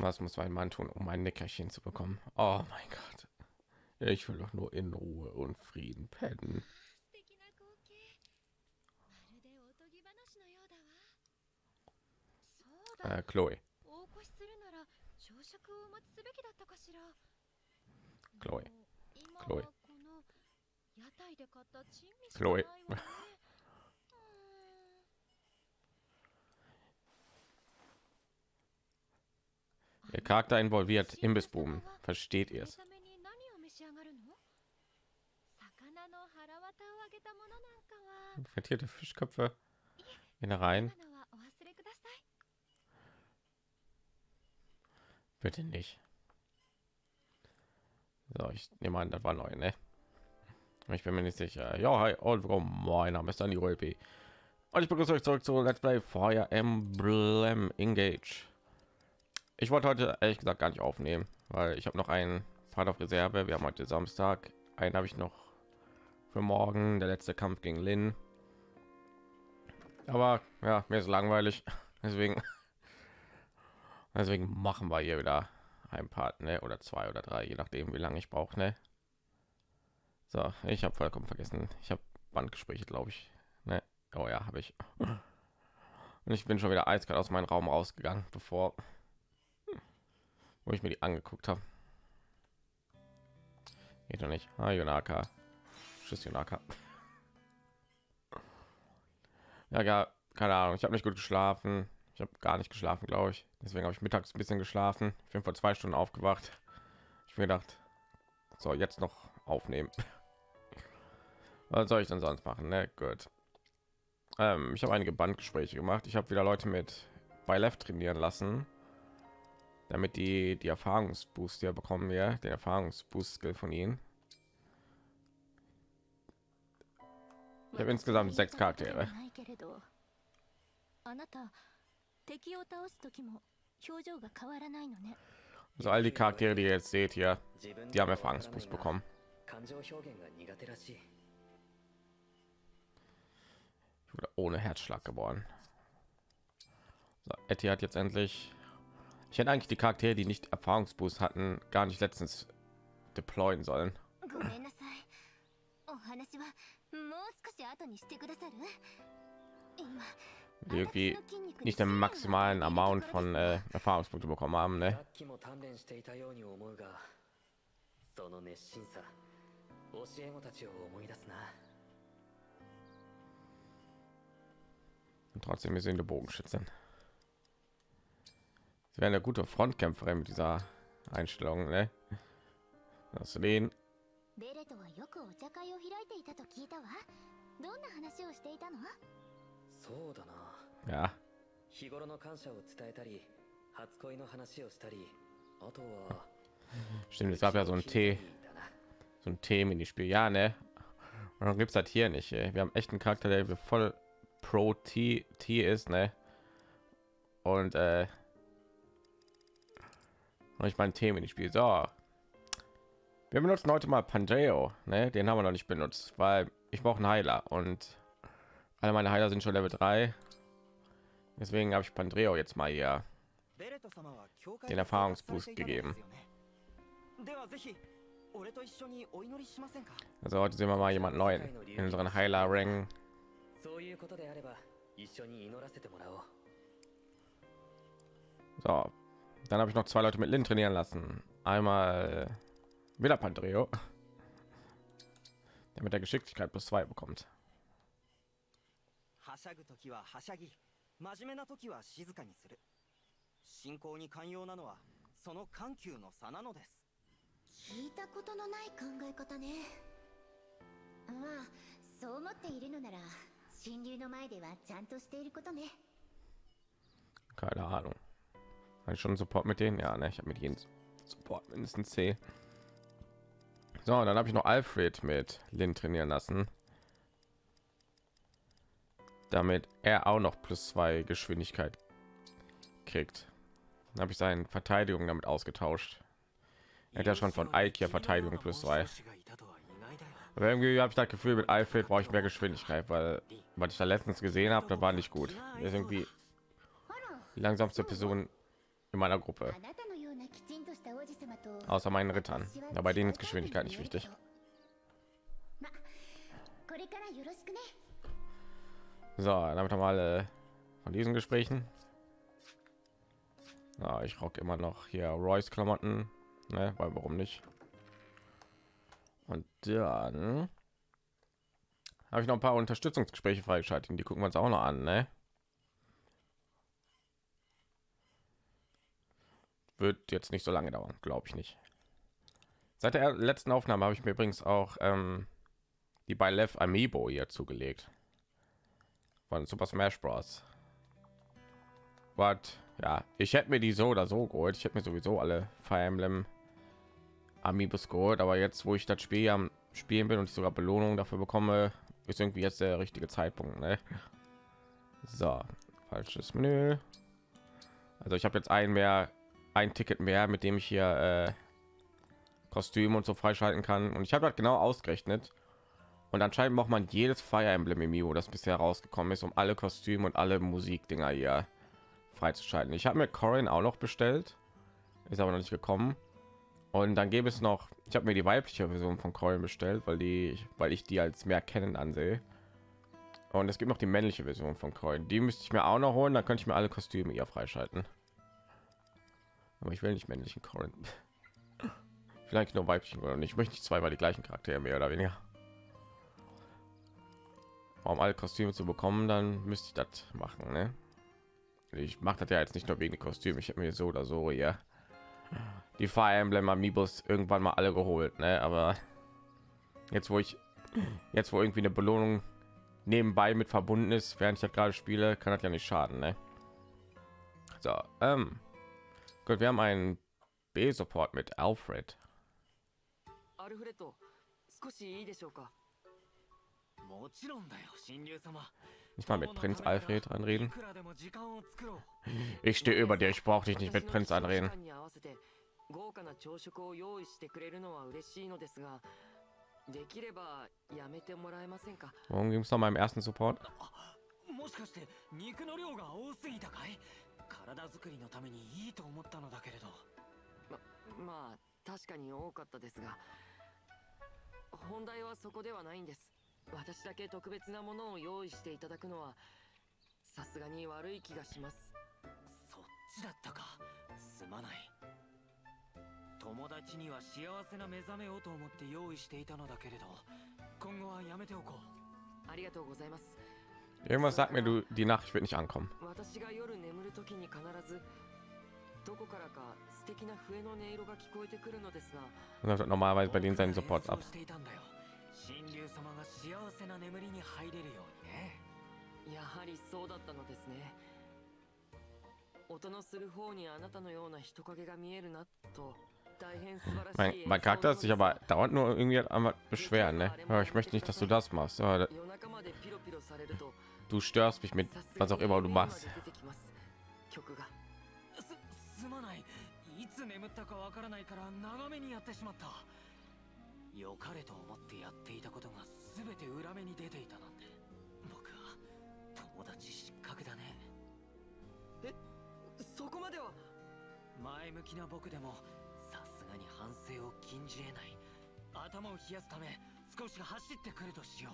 Was muss mein Mann tun, um ein Nickerchen zu bekommen? Oh mein Gott. Ich will doch nur in Ruhe und Frieden pennen. Äh, Chloe. Chloe. Chloe. Chloe. Ihr Charakter involviert im Imbissbuben. Versteht ihr es? Frittierte Fischköpfe, in der Reihen. Bitte nicht. So, ich nehme an, das war neu, ne? Ich bin mir nicht sicher. Ja, hi, und willkommen. Mein Name ist Andy Rolpi. Und ich begrüße euch zurück zu Let's Play Fire Emblem Engage. Ich wollte heute ehrlich gesagt gar nicht aufnehmen, weil ich habe noch einen Part auf Reserve. Wir haben heute Samstag. Einen habe ich noch für morgen. Der letzte Kampf gegen Lin. Aber ja, mir ist langweilig. Deswegen Deswegen machen wir hier wieder ein Part, ne? Oder zwei oder drei, je nachdem, wie lange ich brauche, ne? So, ich habe vollkommen vergessen. Ich habe Bandgespräche, glaube ich. Ne? Oh ja, habe ich. Und ich bin schon wieder eiskalt aus meinem Raum rausgegangen, bevor wo ich mir die angeguckt habe. Geht doch nicht. Ah, Yonaka. Tschüss, Yonaka. Ja, ja, keine Ahnung. Ich habe nicht gut geschlafen. Ich habe gar nicht geschlafen, glaube ich. Deswegen habe ich mittags ein bisschen geschlafen. Ich bin vor zwei Stunden aufgewacht. Ich mir gedacht, so jetzt noch aufnehmen. Was soll ich denn sonst machen? Ne, gut. Ähm, ich habe einige Bandgespräche gemacht. Ich habe wieder Leute mit bei Left trainieren lassen, damit die die Erfahrungsboost ja bekommen wir den Erfahrungsboost von ihnen. Ich habe insgesamt sechs Charaktere. そ also all die Charaktere, die ihr jetzt seht hier, die haben Erfahrungsboost bekommen. Ich wurde ohne Herzschlag geboren. So, Etty hat jetzt endlich Ich hätte eigentlich die Charaktere, die nicht Erfahrungsboost hatten, gar nicht letztens deployen sollen. ごめんなさいお話はもう少し後にしてくださる今 Die irgendwie nicht den maximalen Amount von äh, Erfahrungspunkte bekommen haben, さ ne? っきも鍛錬していたように思うがその熱心さ教え子たちを思い出すな Und trotzdem wir sind eine Bogenschützin. Sie wäre eine gute Frontkämpferin mit dieser Einstellung, ne? Das den ベレとはよくお茶会を開いていたと聞いたわどんな話をしていたのそうだな ja, 日頃の感謝を伝えたり初恋の話をしたりあとは stimmt. Es gab ja so ein Tee, だな so ein Themenspiel, ja, ne? Und dann gibt's halt hier nicht. Ey. Wir haben echt einen Charakter, der voll pro T, T ist, ne? Und äh, und ich meine Themen ich spiele. So. Wir benutzen heute mal Pandeo, ne? Den haben wir noch nicht benutzt, weil ich brauche einen Heiler und alle meine Heiler sind schon Level 3. Deswegen habe ich Pandreo jetzt mal hier den Erfahrungsboost gegeben. Also heute sehen wir mal jemand neuen in unseren Heiler Rang. So, dann habe ich noch zwei Leute mit Lin trainieren lassen. Einmal wieder Pandreo, der mit der Geschicklichkeit plus zwei bekommt. 真面目な時は静かにする信仰に寛容なのはその緩急の差なのです聞いたことのない考え方ねまあそう思っているのなら神竜の前ではちゃんとしていることね Keine Ahnung. Hatte ich schon Support mit denen? Ja, ne, ich habe mit jedem Support mindestens C. So, dann habe ich noch Alfred mit Lin trainieren lassen. Damit er auch noch plus zwei Geschwindigkeit kriegt. Dann habe ich seine Verteidigung damit ausgetauscht. Er hat ja schon von Ike hier Verteidigung plus zwei. Aber irgendwie habe ich das Gefühl, mit Alfred brauche ich mehr Geschwindigkeit, weil was ich da letztens gesehen habe, da war nicht gut. Ist irgendwie die langsamste Person in meiner Gruppe. Außer meinen Rittern. Dabei denen ist Geschwindigkeit nicht wichtig. So, damit haben wir alle äh, von diesen Gesprächen. Ja, ich rock immer noch hier Royce Klamotten, ne? weil warum nicht? Und dann habe ich noch ein paar Unterstützungsgespräche freigeschaltet, die gucken wir uns auch noch an, ne? Wird jetzt nicht so lange dauern, glaube ich nicht. Seit der letzten Aufnahme habe ich mir übrigens auch ähm, die bei Lev Amiibo hier zugelegt von Super Smash Bros. Was? Ja, ich hätte mir die so oder so geholt. Ich hätte mir sowieso alle Fire Emblem Amiibos geholt, aber jetzt, wo ich das Spiel am Spielen bin und ich sogar Belohnung dafür bekomme, ist irgendwie jetzt der richtige Zeitpunkt. Ne? So, falsches Menü. Also ich habe jetzt ein mehr, ein Ticket mehr, mit dem ich hier äh, Kostüm und so freischalten kann. Und ich habe das genau ausgerechnet. Und anscheinend braucht man jedes Fire Emblem Amiibo, das bisher rausgekommen ist, um alle Kostüme und alle Musikdinger hier freizuschalten. Ich habe mir Corin auch noch bestellt, ist aber noch nicht gekommen. Und dann gäbe es noch, ich habe mir die weibliche Version von Corin bestellt, weil die, weil ich die als mehr kennen ansehe. Und es gibt noch die männliche Version von Coin. Die müsste ich mir auch noch holen, dann könnte ich mir alle Kostüme hier freischalten. Aber ich will nicht männlichen Corin. Vielleicht nur weiblichen nicht. Ich möchte nicht zweimal die gleichen Charaktere mehr oder weniger um alle Kostüme zu bekommen, dann müsste ich das machen. Ne? Ich mache das ja jetzt nicht nur wegen Kostüme. Ich habe mir so oder so hier die Fire Emblem Amiibos irgendwann mal alle geholt. Ne? Aber jetzt, wo ich jetzt, wo irgendwie eine Belohnung nebenbei mit verbunden ist, während ich gerade spiele, kann das ja nicht schaden. Ne? So, ähm, gut, wir haben einen B-Support mit Alfred. アルフレッド少しいいでしょうかもちろんだよ神竜様 Nicht mal mit Prinz Alfred い anreden. くらでも時間を作ろう Ich stehe über dir. Ich brauche dich nicht mit 私の Prinz 起床時 anreden. 間に合わせて豪華な朝食を用意してくれるのは嬉しいのですができればやめてもらえませんか Worum ging es noch mal im ersten Support? もしかして肉の量が多すぎたかい 体作りのためにいいと思ったのだけれど。まあ確かに多かったですが本題はそこではないんです。私だけ特別なものを用意していただくのはさすがに悪い気がします。そっちだったか。すまない。友達には幸せな目覚めをと思って用意していたのだけれど今後はやめておこう。ありがとうございます Irgendwas sagt mir, du die Nachricht wird nicht ankommen. 私が夜眠る時に必ずどこからか素敵な笛の音色が聞こえてくるのですが Das läuft normalerweise bei denen seinen Supports ab. 僕が演奏していたんだよ神竜様が幸せな眠りに入れるようにねやはりそうだったのですね音のする方にあなたのような人影が見えるなと大変素晴ら Mein, mein Charakter ist sich aber dauernd nur irgendwie einmal beschweren. Ne? Ja, ich möchte nicht, dass du das machst. Ja, da, du störst mich mit was auch immer du machst. 良かれと思ってやっていたことが全て裏目に出ていたなんて僕は友達失格だねえそこまでは前向きな僕でもに反省を禁じ得ない頭を冷やすため少し走ってくるとしよ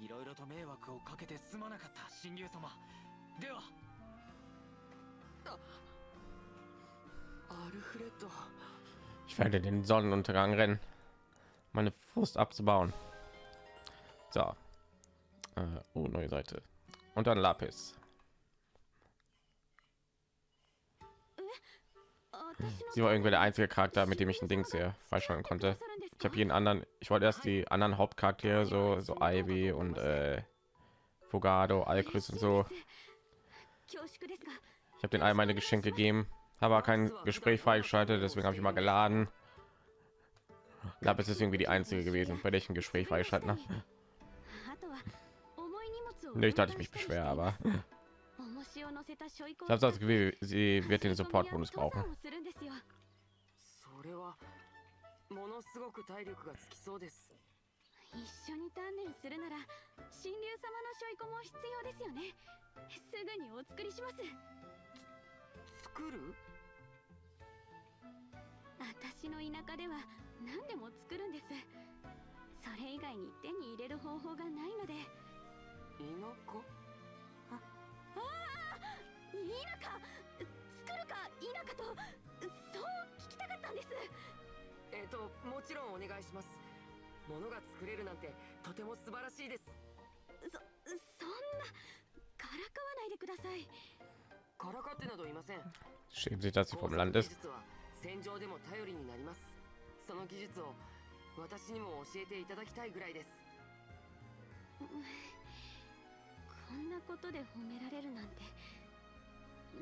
ういろいろと迷惑をかけてすまなかった神竜様ではアルフレッド Ich werde den Sonnenuntergang rennen. Meine Frust abzubauen. So. Äh, oh, neue Seite. Und dann Lapis. sie war irgendwie der einzige Charakter, mit dem ich ein Ding sehr freischalten konnte. Ich habe jeden anderen. Ich wollte erst die anderen Hauptcharaktere so so Ivy und äh, Fogado, Alcris und so. Ich habe den all meine Geschenke gegeben, habe kein Gespräch freigeschaltet, deswegen habe ich mal geladen. Da ist es irgendwie die einzige gewesen, bei der ich ein Gespräch freigeschalten habe. Nicht, dass ich mich beschwer, aber ich habe das Gefühl, sie wird den Support-Bonus brauchen. するんですよ。それはものすごく体力がつきそうです。一緒に鍛錬するなら神竜様のしょいこも必要ですよね。すぐにお作りします。作る？私私の田舎では何でも作るんです。それ以外に手に入れる方法がないので。田舎ともちろんお願いします。物が作れるなんてとても素晴らしいです。そそんなからかわないでください。からかってなどいません。Schämt sich, dass sie 工 vom 作 Land 技 ist. 術は戦場でも頼りになります。その技術を私にも教えていただきたいぐらいです。こんなことで褒められるなんて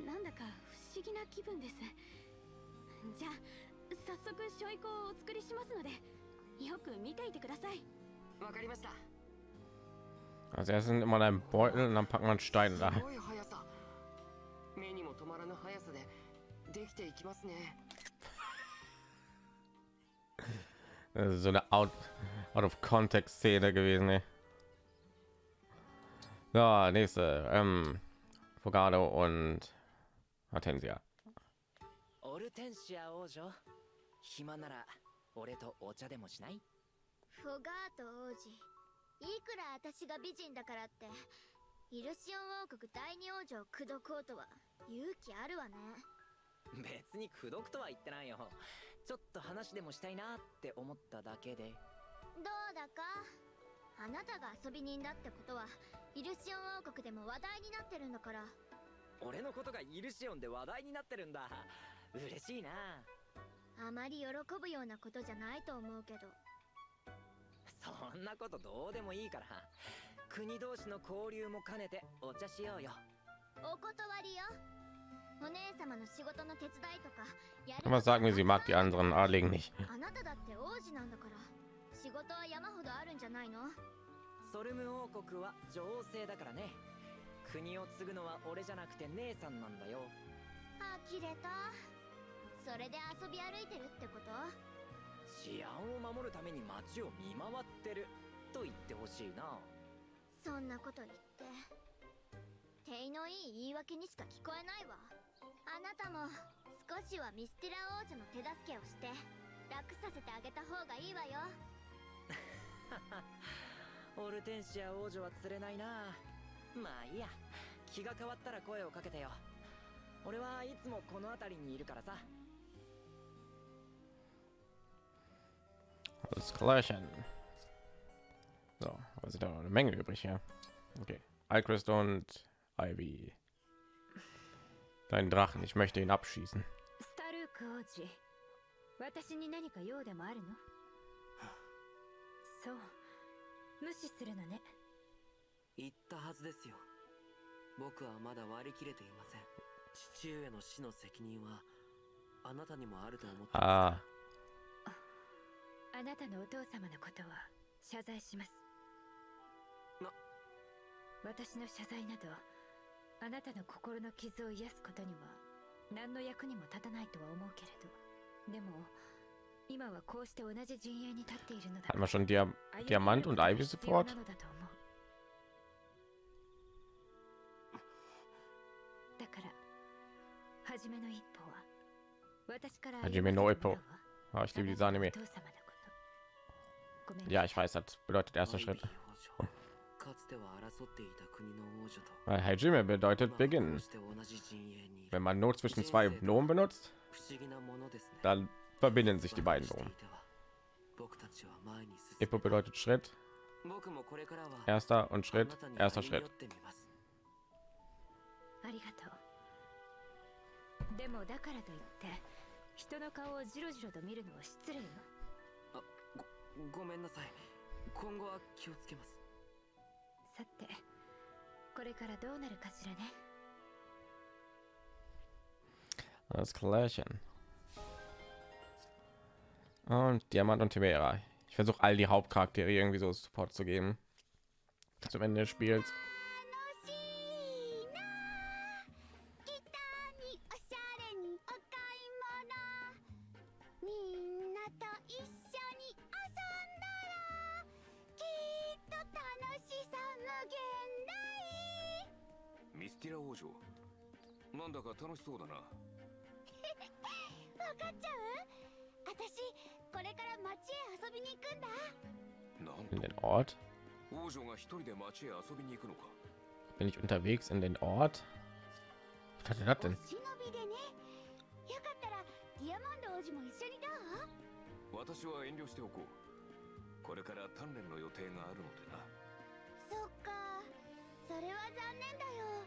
なんだか不思議な気分です。じゃあ早速しょいこをお作りしますのでよく見ていてくださいわかりました Also erst sind immer in einem Beutel und dann packen wir einen Stein す da. ごい速さ目にも止まらぬ速さでできていきますね Das ist so eine out, out of context Szene gewesen. Ey. So, nächste. Ähm, Fogado und Hortensia. オルテンシア王女？暇なら俺とお茶でもしない？フォガート王子。いくら私が美人だからってイルシオン王国第二王女を口説こうとは勇気あるわね。別に口説くとは言ってないよ。ちょっと話でもしたいなって思っただけで。どうだか？あなたが遊び人だってことはイルシオン王国でも話題になってるんだから。俺のことがイルシオンで話題になってるんだ嬉しいな。あまり喜ぶようなことじゃないと思うけど。そんなことどうでもいいから。国同士の交流も兼ねてお茶しようよ。お断りよ。お姉様の仕事の手伝いとかやる Immer sagen wir, sie mag die anderen Adligen nicht. あなただって王子なんだから。仕事は山ほどあるんじゃないの？ソルム王国は女王制だからね。国を継ぐのは俺じゃなくて姉さんなんだよ。呆れたそれで遊び歩いてるってこと？治安を守るために街を見回ってると言ってほしいな。そんなこと言って手のいい言い訳にしか聞こえないわ。あなたも少しはミスティラ王女の手助けをして楽させてあげた方がいいわよ。オルテンシア王女は釣れないな。まあいいや。気が変わったら声をかけてよ。俺はいつもこの辺りにいるからさ Alles klärchen. So, was sind da noch eine Menge übrig hier? Okay. Alchrist und Ivy. Dein Drachen, ich möchte ihn abschießen. スタルーク王子私に何か用でもあるのそう無視するのね言ったはずですよ僕はまだ割り切れていません父上の死の責任はあなたにもあると思っていま Ah, あなたのお父様のことは謝罪します。な。私の謝罪などあなたの心の傷を癒すことには何の役にも立たないとは思うけれど。でも今はこうして同じ陣営に立っているのだ hatten wir schon Dia だから初めの一歩は私から初めの一歩 Ah, ich liebe diese Anime. Ja, ich weiß, das bedeutet erster Schritt. Weil Hajime bedeutet beginnen. Wenn man nur zwischen zwei Nomen benutzt, dann verbinden sich die beiden Nomen. Ippo bedeutet Schritt. Erster und Schritt, erster Schritt. ごごめんなさい今後は気をつけますさてこれからどうなるかしらね Das Klärchen. Und Diamant und Timera. Ich versuche all die Hauptcharaktere irgendwie so Support zu geben. Zum Ende des Spiels. ティラ王女。なんだか楽しそうだな。わかっちゃう？私これから町へ遊びに行くんだ。なん In den Ort? 王女が一人で町へ遊びに行くのか。Bin ich unterwegs in den Ort? Was hat er das お denn? 忍びでね。よかったらディアモンド王子も一緒にどう？私は遠慮しておこう。これから鍛錬の予定があるのでな。そっか。それは残念だよ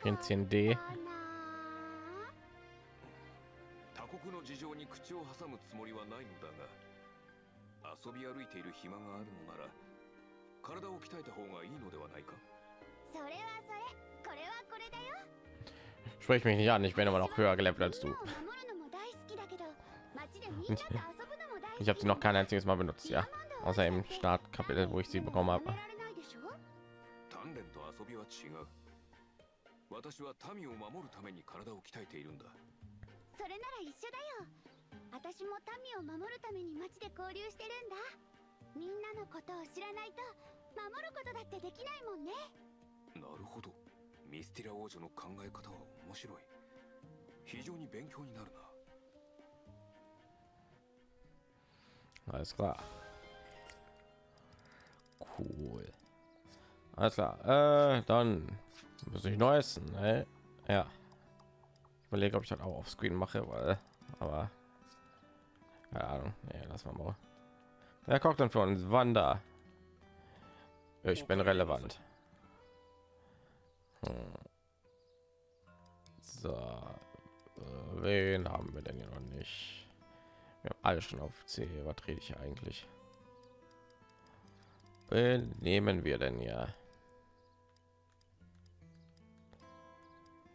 びたかった Prinzessin D. な他国の事情に口を挟むつもりはないのだが遊び歩いている暇があるのなら体を鍛えた方がいいのではないかそれはそれこれはこれだよ Sprich mich nicht an, ich bin immer noch höher gelevelt als du. みんなを守るのも大好きだけど街でみんなと遊ぶのも大好き Ich habe sie noch kein einziges Mal benutzt, ja. Außer im Startkapitel, wo ich sie bekommen habe. 私は民を守るために体を鍛えているんだ。それなら一緒だよ。私も民を守るために街で交流してるんだ。みんなのことを知らないと守ることだってできないもんね。なるほど。ミスティラ王女の考え方は面白い。非常に勉強になるな。Alles klar. Cool. Alles klar. Äh, dann muss ich neu essen. Ne? Ja. Ich überlege, ob ich das auch auf Screen mache, weil, aber keine Ahnung. Nee, lass mal mal. Wer kocht denn für uns? Wanda. Ich bin relevant. Hm. So. Äh, Wen haben wir denn hier noch nicht? Wir haben alle schon auf C. Was rede ich eigentlich? Wen nehmen wir denn ja?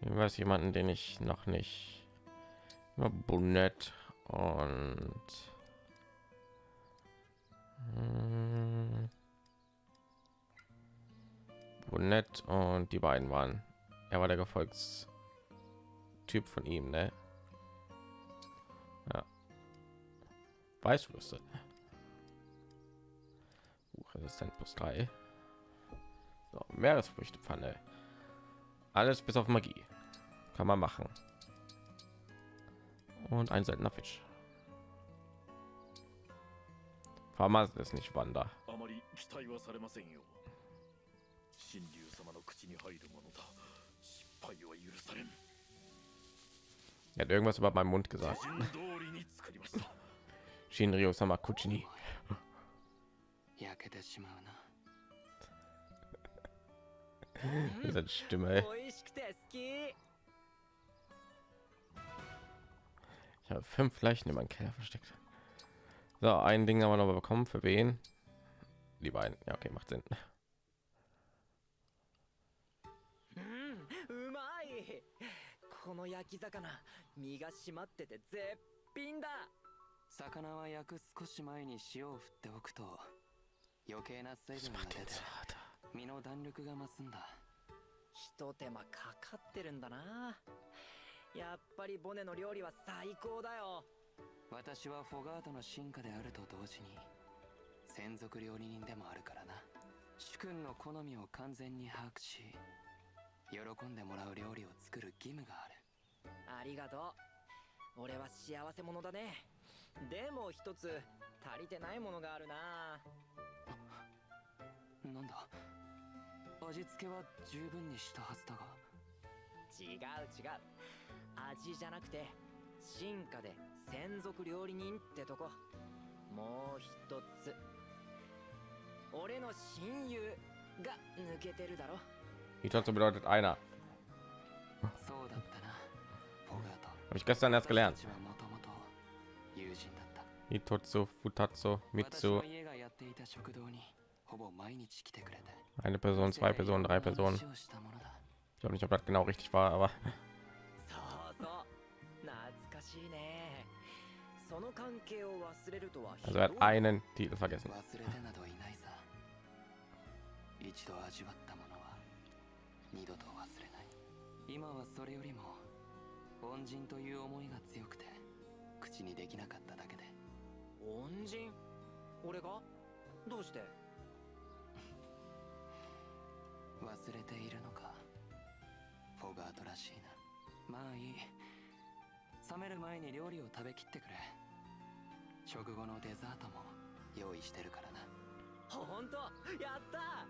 Weiß jemanden, den ich noch nicht. Bonett und Hm. Bonett und die beiden waren. Er war der Gefolgstyp von ihm, ne? Ja. Weißwürste. Uh, Resistent plus 3. So, Meeresfrüchtepfanne. Alles bis auf Magie. Kann man machen. Und ein seltener Fisch. Vermaß ist nicht Wander. Er hat irgendwas über meinen Mund gesagt. Shinryo Samakuchini. Seine Stimme. Ich habe fünf Leichen in meinem Keller versteckt. So, ein Ding haben wir noch bekommen. Für wen? Die beiden. Ja, okay, macht Sinn. Das. 身の弾力が増すんだ。ひと手間かかってるんだな。やっぱりボネの料理は最高だよ。私はフォガートの進化であると同時に専属料理人でもあるからな。主君の好みを完全に把握し喜んでもらう料理を作る義務がある。ありがとう。俺は幸せ者だね。でも一つ足りてないものがあるな。なんだ？味付けは十分にしたはずだが。違う違う。味じゃなくて進化で専属料理人ってとこ。もう一つ。俺の親友が抜けてるだろ。Hitotsu bedeutet einer. そうだったな。フォガート。Habe ich gestern erst gelernt. 私たちはもともと友人だった。Hitotsu, Futatsu, 私 Mitsu. がやっていた食堂にほぼ毎日来てくれて Eine Person, zwei Personen, drei Personen. Ich glaube nicht, ob das genau richtig war, aber そうそう懐かしいねその関係を忘れるとは also er hat einen Titel vergessen. 忘れてなどいないさ一度味わったものは二度と忘れない今はそれよりも恩人という思いが強くて口にできなかっただけで恩人俺がどうして忘れているのか？フォガートらしいな。まあいい。冷める前に料理を食べきってくれ。食後のデザートも用意してるからな。本当？やった！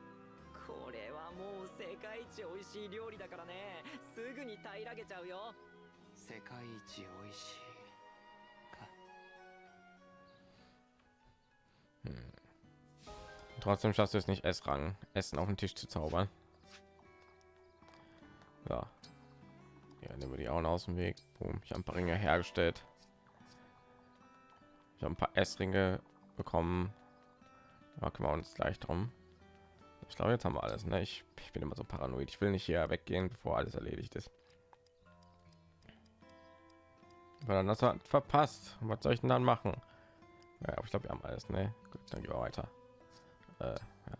これはもう世界一美味しい料理だからね。すぐに平らげちゃうよ。世界一美味しいか。Trotzdem schaffst du es nicht, Essrang Essen auf den Tisch zu zaubern. Ja. Ja, nehmen wir die auch aus dem Weg. Boom. Ich habe ein paar Ringe hergestellt. Ich habe ein paar Essringe bekommen. Da kümmern wir uns gleich drum. Ich glaube, jetzt haben wir alles. Ne? Ich, ich bin immer so paranoid. Ich will nicht hier weggehen, bevor alles erledigt ist. Weil dann das hat verpasst. Was soll ich denn dann machen? Ja, ich glaube, wir haben alles. Ne? Gut, dann gehen wir weiter. Äh, ja.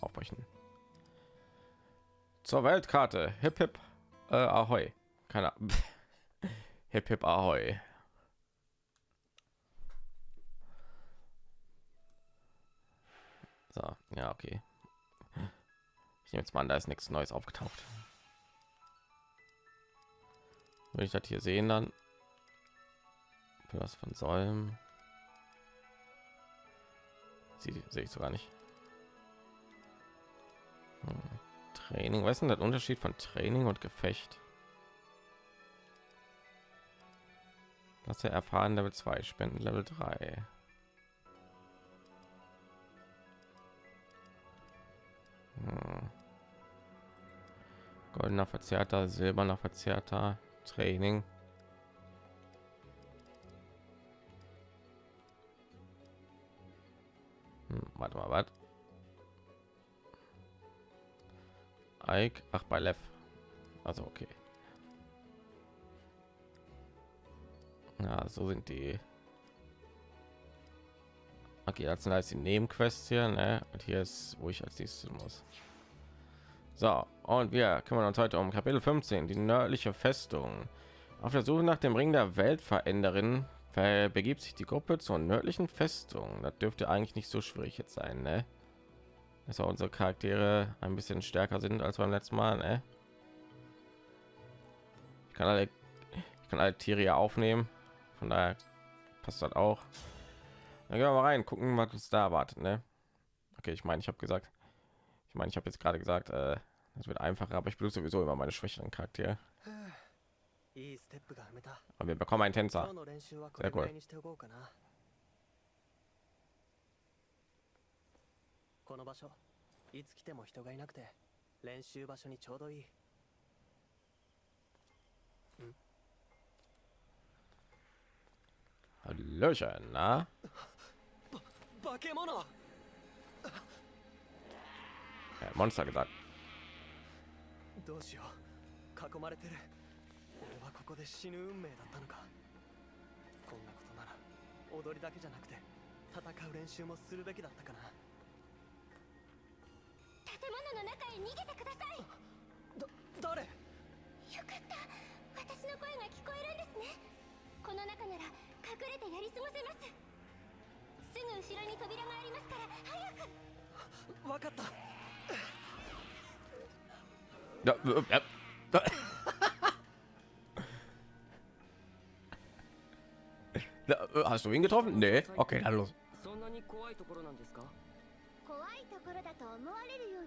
Aufbrechen. Zur Weltkarte. Hip hip. Äh, ahoi. Keine hip hip ahoi. So, ja, okay. Ich nehme jetzt mal an, da ist nichts Neues aufgetaucht. Will ich das hier sehen dann? Was von Säulen? Sie sehe ich sogar nicht. Hm. Training, was ist denn der Unterschied von Training und Gefecht? Das er erfahren Level 2, Spenden Level 3. Hm. Goldener Verzerrter, silberner Verzerrter, Training. Hm, warte mal, was? Ike, ach bei Lev. Also okay. Ja, so sind die. Okay, als die Nebenquests hier, ne? Und hier ist, wo ich als nächstes muss. So, und wir kümmern uns heute um Kapitel 15, die nördliche Festung. Auf der Suche nach dem Ring der Weltveränderin begibt sich die Gruppe zur nördlichen Festung. Das dürfte eigentlich nicht so schwierig jetzt sein, ne? Dass auch unsere Charaktere ein bisschen stärker sind als beim letzten Mal, ne? Ich kann alle, ich kann alle Tiere ja aufnehmen, von daher passt das auch. Dann gehen wir mal rein, gucken, was uns da erwartet, ne? Okay, ich meine, ich habe gesagt, ich meine, ich habe jetzt gerade gesagt, äh, es wird einfacher, aber ich benutze sowieso immer meine schwächeren Charaktere. Aber wir bekommen einen Tänzer. Sehr cool. この場所。いつ来ても人がいなくて練習場所にちょうどいい。na? 物。Ja, Monster gesagt. どうしよう。囲まれてる。俺はここで死ぬ運命だったのか。こんなことなら踊りだけじゃなくて戦う練習もするべきだったかなの中へ逃げてください。だ誰？よかった。私の声が聞こえるんですね。この中なら隠れてやり過ごせます。すぐ後ろに扉がありますから早く。わかった。ja. Ja, äh, Hast du ihn getroffen? Nee. Okay, dann los. そんなに怖いところなんですか？怖いところだと思われるよ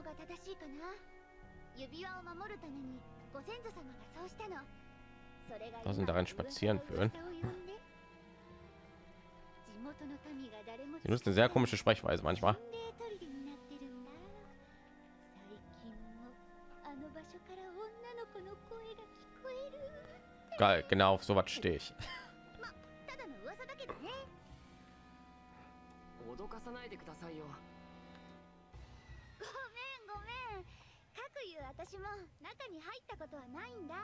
のが正しいかな指輪を守るためにご先祖様がそうしたのそれが Was sind daran spazieren führen? 地元の民が誰も Sie nutzen eine sehr komische Sprechweise manchmal. 心霊砦になってるんだ最近もあの場所から女の子の声が聞こえる Geil, genau auf sowas stehe ich. ただの噂だけどね脅かさないでくださいよ という私も中に入ったことはないんだ。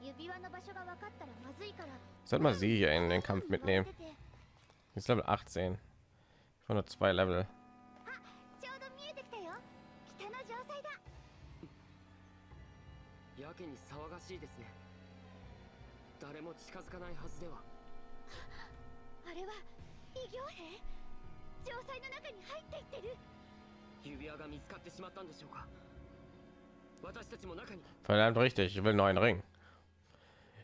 指輪の場所が分かったらまずいから。Sollte mal sie hier in den Kampf mitnehmen. Sie ist Level 18. Von nur zwei Level. やけに騒がしいですね誰も近づかないはずでは あれは異形兵城塞の中に入っていってる指輪が見つかってしまったんでしょうか Verdammt richtig, ich will einen Ring.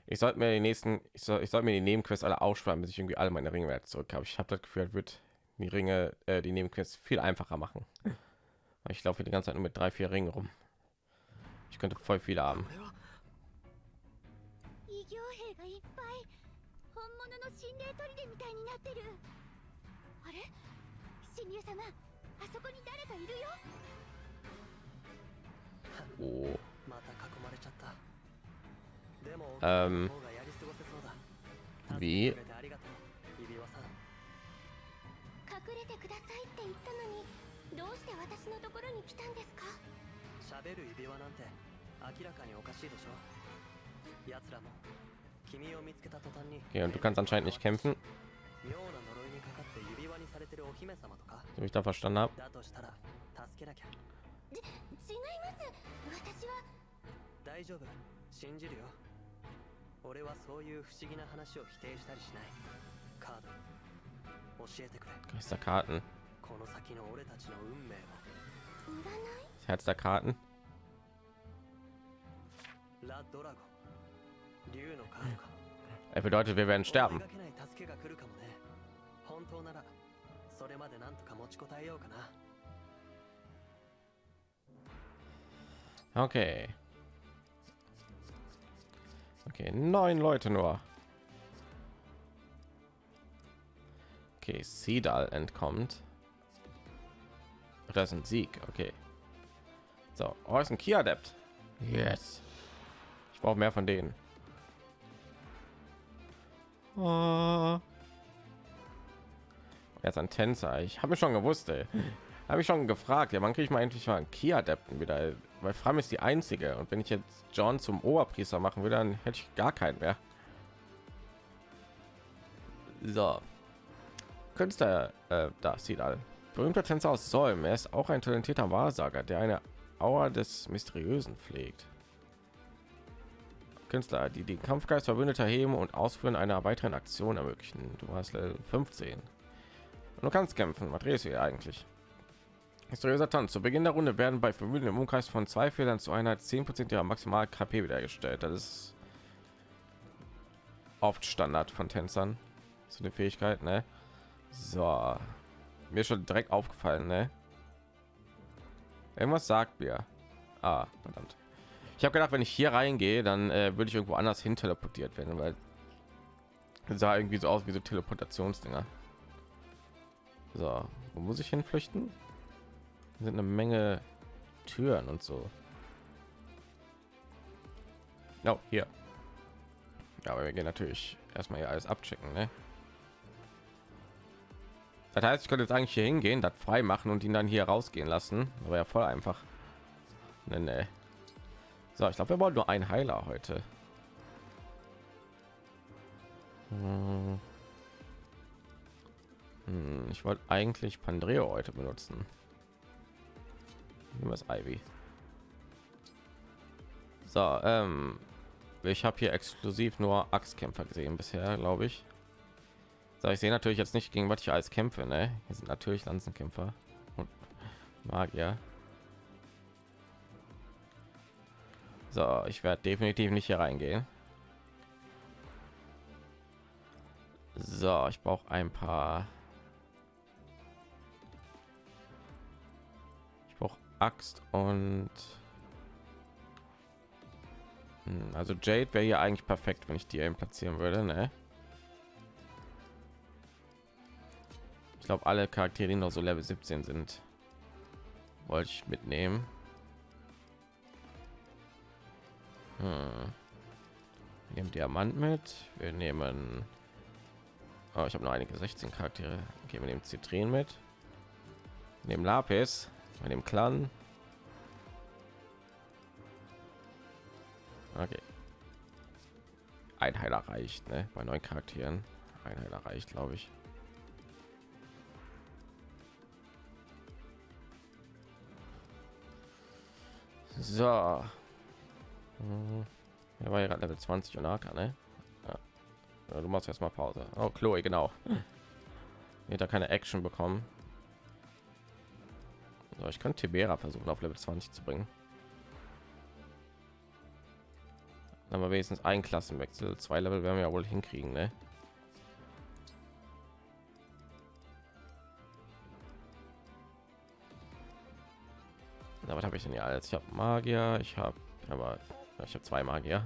Ich sollte mir die nächsten, ich soll, ich soll mir die Nebenquests alle aufsparen, bis ich irgendwie alle meine Ringe wieder zurück habe. Ich habe das Gefühl, wird die Ringe, äh, die Nebenquests viel einfacher machen. Ich laufe die ganze Zeit nur mit drei, vier Ringen rum. Ich könnte voll viele haben. Oh. Ähm. Wie? Okay, und du kannst anscheinend nicht kämpfen. So ich da verstanden habe. 私は。大丈夫。信じるよ。俺はそういう不思議な話を否定したりしない。カード。教えてくれ。Geisterkarten, この先の俺たちの運命を。占い？Herz der Karten. ラ・ドラゴン。竜のカードか。Er bedeutet, wir werden sterben. 本当ならそれまでなんとか持ちこたえようかな Okay. Okay, neun Leute nur. Okay, Sidal entkommt. Das ist ein Sieg, okay. So, oh, ist ein Kia-Adept. Yes. Ich brauche mehr von denen. Oh. Jetzt ein Tänzer. Ich habe schon gewusst, ey. Habe ich schon gefragt. Ja, wann kriege ich mal endlich mal einen Kia-Adepten wieder? Weil Fram ist die einzige. Und wenn ich jetzt John zum Oberpriester machen würde, dann hätte ich gar keinen mehr. So. Künstler, äh, da sieht all. Berühmter Tänzer aus Solm. Er ist auch ein talentierter Wahrsager, der eine Aura des Mysteriösen pflegt. Künstler, die den Kampfgeist Verbündeter heben und Ausführen einer weiteren Aktion ermöglichen. Du hast Level 15. Und du kannst kämpfen. Was redest du hier eigentlich? Mysteriöser Tanz. Zu Beginn der Runde werden bei Vermögen im Umkreis von zwei Fehlern zu Einheit 10% ihrer maximal KP wiederhergestellt. Das ist oft Standard von Tänzern zu den Fähigkeiten. Ne? So, mir schon direkt aufgefallen. Ne? Irgendwas sagt mir. Ah, verdammt. Ich habe gedacht, wenn ich hier reingehe, dann äh, würde ich irgendwo anders hin teleportiert werden, weil sah irgendwie so aus wie so Teleportationsdinger. So, wo muss ich hinflüchten? Sind eine Menge Türen und so. Oh, hier. Ja, aber wir gehen natürlich erstmal hier alles abchecken, ne? Das heißt, ich könnte jetzt eigentlich hier hingehen, das frei machen und ihn dann hier rausgehen lassen. Aber ja voll einfach. Nee, nee. So, ich glaube, wir wollen nur einen Heiler heute. Hm. Hm, ich wollte eigentlich Pandreo heute benutzen. Das Ivy. So, ähm, ich habe hier exklusiv nur Axtkämpfer gesehen bisher, glaube ich. So, ich sehe natürlich jetzt nicht gegen was ich alles kämpfe, ne? Hier sind natürlich Lanzenkämpfer und Magier. So, ich werde definitiv nicht hier reingehen. So, ich brauche ein paar. Axt und Hm, also Jade wäre hier eigentlich perfekt, wenn ich die eben platzieren würde, ne? Ich glaube, alle Charaktere, die noch so Level 17 sind, wollte ich mitnehmen. Hm. Wir nehmen Diamant mit. Wir nehmen. Oh, ich habe noch einige 16 Charaktere. Okay, wir nehmen Zitrin mit. Wir nehmen Lapis. Wir nehmen Clan. Okay. Ein Heiler reicht, ne? Bei neun Charakteren. Ein Heiler reicht, glaube ich. So. Hm. Er war ja gerade Level 20 und AK, ne? Ja. Du machst erstmal Pause. Oh, Chloe, genau. Hier da keine Action bekommen. So, ich könnte Tibera versuchen auf Level 20 zu bringen. Aber wenigstens ein Klassenwechsel. Zwei Level werden wir ja wohl hinkriegen, ne? Na, was habe ich denn hier alles? Ich habe Magier, ich habe aber ich habe zwei Magier.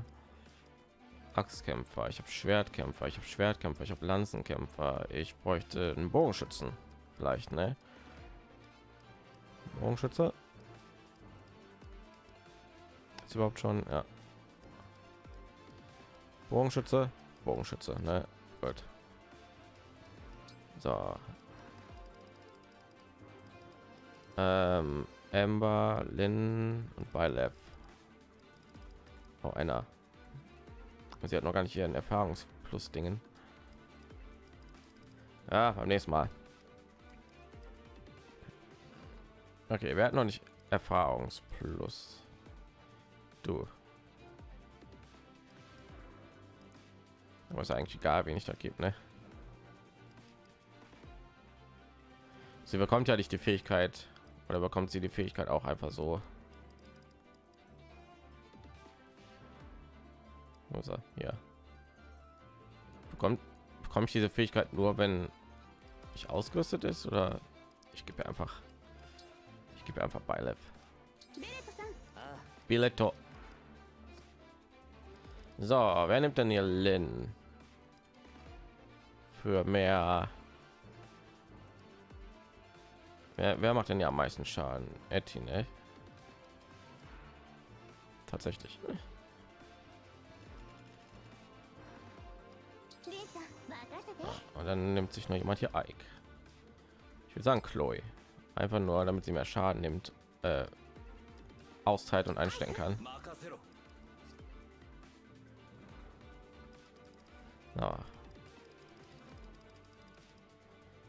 Axtkämpfer, ich habe Schwertkämpfer, ich habe Schwertkämpfer, ich habe Lanzenkämpfer. Ich bräuchte einen Bogenschützen, vielleicht, ne? Bogenschütze. Ist überhaupt schon, ja. Bogenschütze, Bogenschütze, ne? Gut. So. Ähm, Amber, Lynn und Bylef. Oh, einer. Sie hat noch gar nicht ihren Erfahrungsplus Dingen. Ja, beim nächsten Mal. Okay, wir hatten noch nicht Erfahrungsplus. Du. Aber ist eigentlich egal, wen ich da gibt, ne? Sie bekommt ja nicht die Fähigkeit oder bekommt sie die Fähigkeit auch einfach so. Ist er? Ja. Bekommt bekomme ich diese Fähigkeit nur, wenn ich ausgerüstet ist oder ich gebe einfach gebe einfach Beilev. Biletto. So, wer nimmt denn hier Lin? Für mehr. Wer, wer macht denn ja am meisten Schaden? Etty, ne? Tatsächlich. Und dann nimmt sich noch jemand hier Ike. Ich würde sagen Chloe. Einfach nur, damit sie mehr Schaden nimmt, äh, Auszeit und einstellen kann. Ja.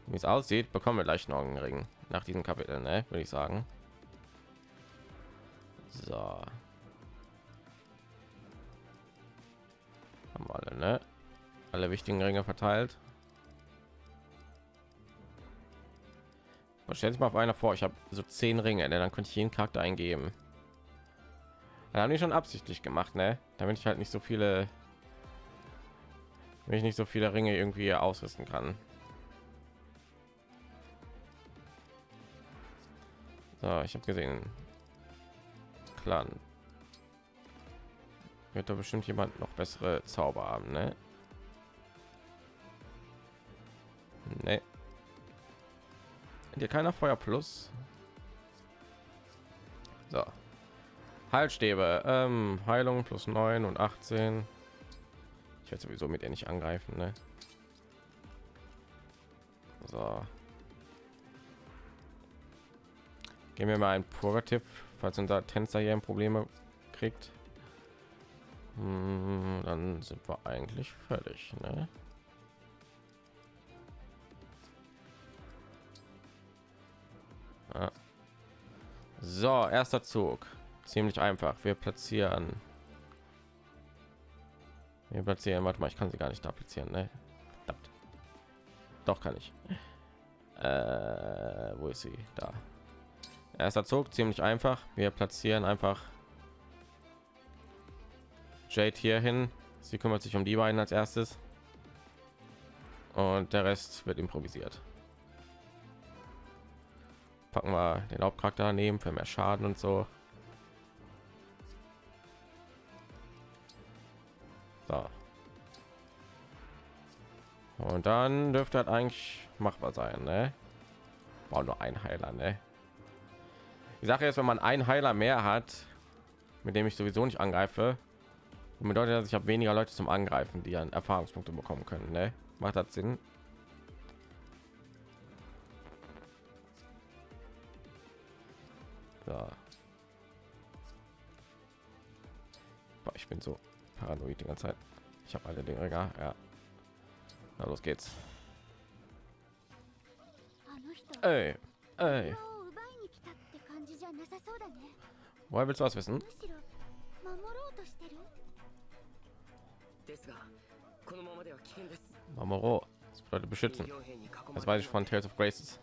Wie es aussieht, bekommen wir gleich noch einen Ring nach diesem Kapitel, ne? würde ich sagen. So. Haben alle, ne? Alle wichtigen Ringe verteilt. Stell sich mal auf einer vor, ich habe so zehn Ringe, ne? dann könnte ich jeden Charakter eingeben. Da haben die schon absichtlich gemacht, ne? Damit ich halt nicht so viele, wenn ich nicht so viele Ringe irgendwie ausrüsten kann. So, ich habe gesehen, Clan wird da bestimmt jemand noch bessere Zauber haben, ne? Nee. Hier keiner Feuer plus. So. Heilstäbe, ähm, Heilung plus 9 und 18. Ich werde sowieso mit ihr nicht angreifen, ne? So. Gehen wir mal ein Purgativ, falls unser Tänzer hier ein Probleme kriegt. Hm, dann sind wir eigentlich fertig, ne? Ja. So, erster Zug. Ziemlich einfach. Wir platzieren. Wir platzieren. Warte mal, ich kann sie gar nicht da platzieren. Ne? Doch kann ich. Äh, wo ist sie? Da. Erster Zug, ziemlich einfach. Wir platzieren einfach Jade hier hin. Sie kümmert sich um die beiden als erstes. Und der Rest wird improvisiert packen wir den Hauptcharakter daneben für mehr Schaden und so. So. Und dann dürfte halt eigentlich machbar sein, ne? War nur ein Heiler, ne? Die Sache ist, wenn man einen Heiler mehr hat, mit dem ich sowieso nicht angreife, bedeutet das, ich habe weniger Leute zum Angreifen, die an Erfahrungspunkte bekommen können, ne? Macht das Sinn? So. Boah, ich bin so paranoid die ganze Zeit. Ich habe alle Dinge, ja. ja. Na, los geht's. Ey, ey. Woher willst du was wissen? Mamoro, das bedeutet beschützen. Das weiß ich von Tales of Graces.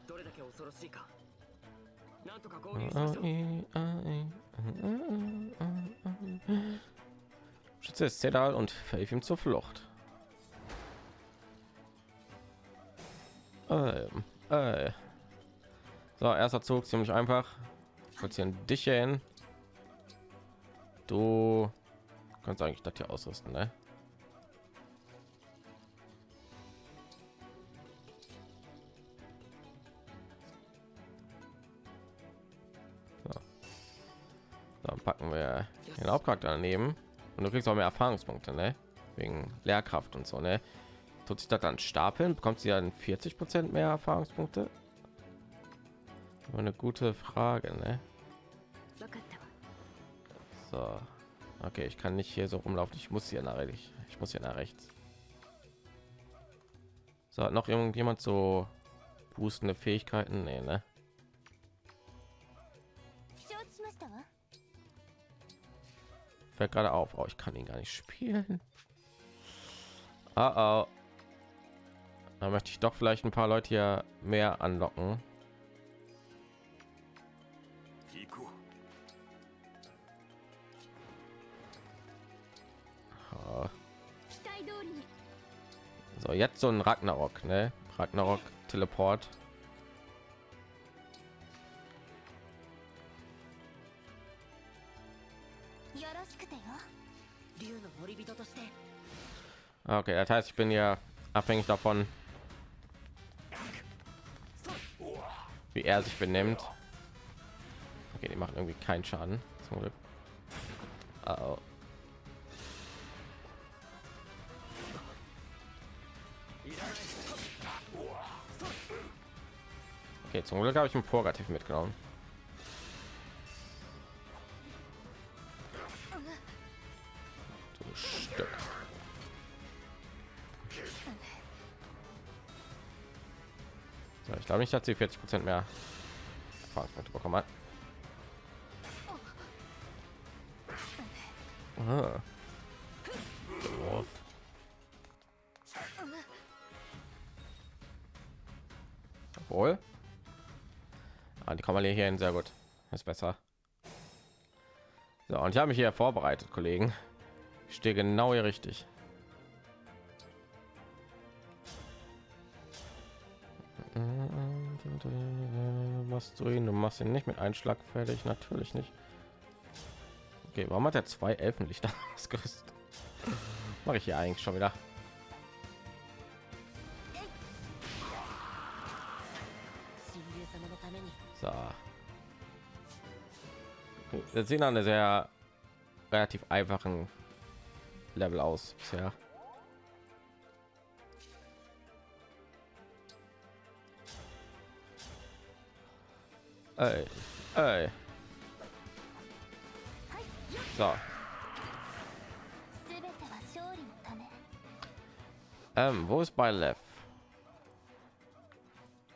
Schütze ist Zedal und verhilft ihm zur Flucht. Ähm, äh. So, erster Zug ziemlich einfach. Platzieren dich hin. Du kannst eigentlich das hier ausrüsten, ne? Dann packen wir den Hauptcharakter daneben und du kriegst auch mehr Erfahrungspunkte, ne? Wegen Lehrkraft und so, ne? Tut sich das dann stapeln, bekommt sie dann 40 Prozent mehr Erfahrungspunkte? Eine gute Frage, ne? So. Okay, ich kann nicht hier so rumlaufen. Ich muss hier nach rechts. Ich muss hier nach rechts. So, hat noch irgendjemand so boostende Fähigkeiten? Nee, ne? fällt gerade auf oh, ich kann ihn gar nicht spielen oh, oh. da möchte ich doch vielleicht ein paar leute hier mehr anlocken So, jetzt so ein Ragnarok, ne? Ragnarok Teleport. Okay, das heißt, ich bin ja abhängig davon, wie er sich benimmt. Okay, die machen irgendwie keinen Schaden. Zum Glück. Oh. Okay, zum Glück habe ich ein Purgativ mitgenommen. Glaube nicht, dass sie 40 Prozent mehr Erfahrungspunkte bekommen hat. Ah. Obwohl. Ah, die kommen hier hin, sehr gut. ist besser. So, und ich habe mich hier vorbereitet, Kollegen. Ich stehe genau hier richtig. Du ihn? Du machst ihn nicht mit Einschlag fertig, natürlich nicht. Okay, warum hat er zwei Elfenlichter ausgerüstet? Mache ich hier eigentlich schon wieder. So. Wir sehen eine sehr relativ einfachen Level aus bisher. Ey, ey. So. Ähm, wo ist bei Lev?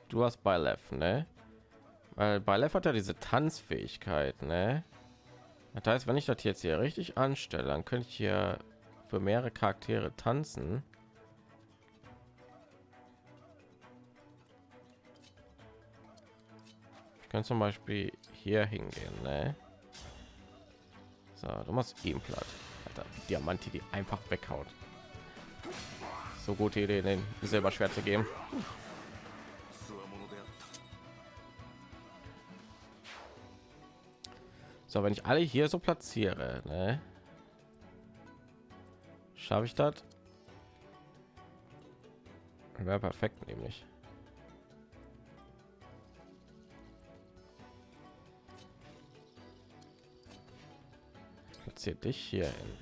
Du hast bei Lev, ne? Weil bei Lev hat er diese Tanzfähigkeit, ne? Das heißt, wenn ich das jetzt hier richtig anstelle, dann könnte ich hier für mehrere Charaktere tanzen. können zum Beispiel hier hingehen. Ne? So, du machst eben platt. Alter, Diamanti, die einfach weghaut. So gute Idee, den Silberschwert zu geben. So, wenn ich alle hier so platziere, ne? schaffe ich das? Wäre perfekt, nämlich. zieh dich hier hin.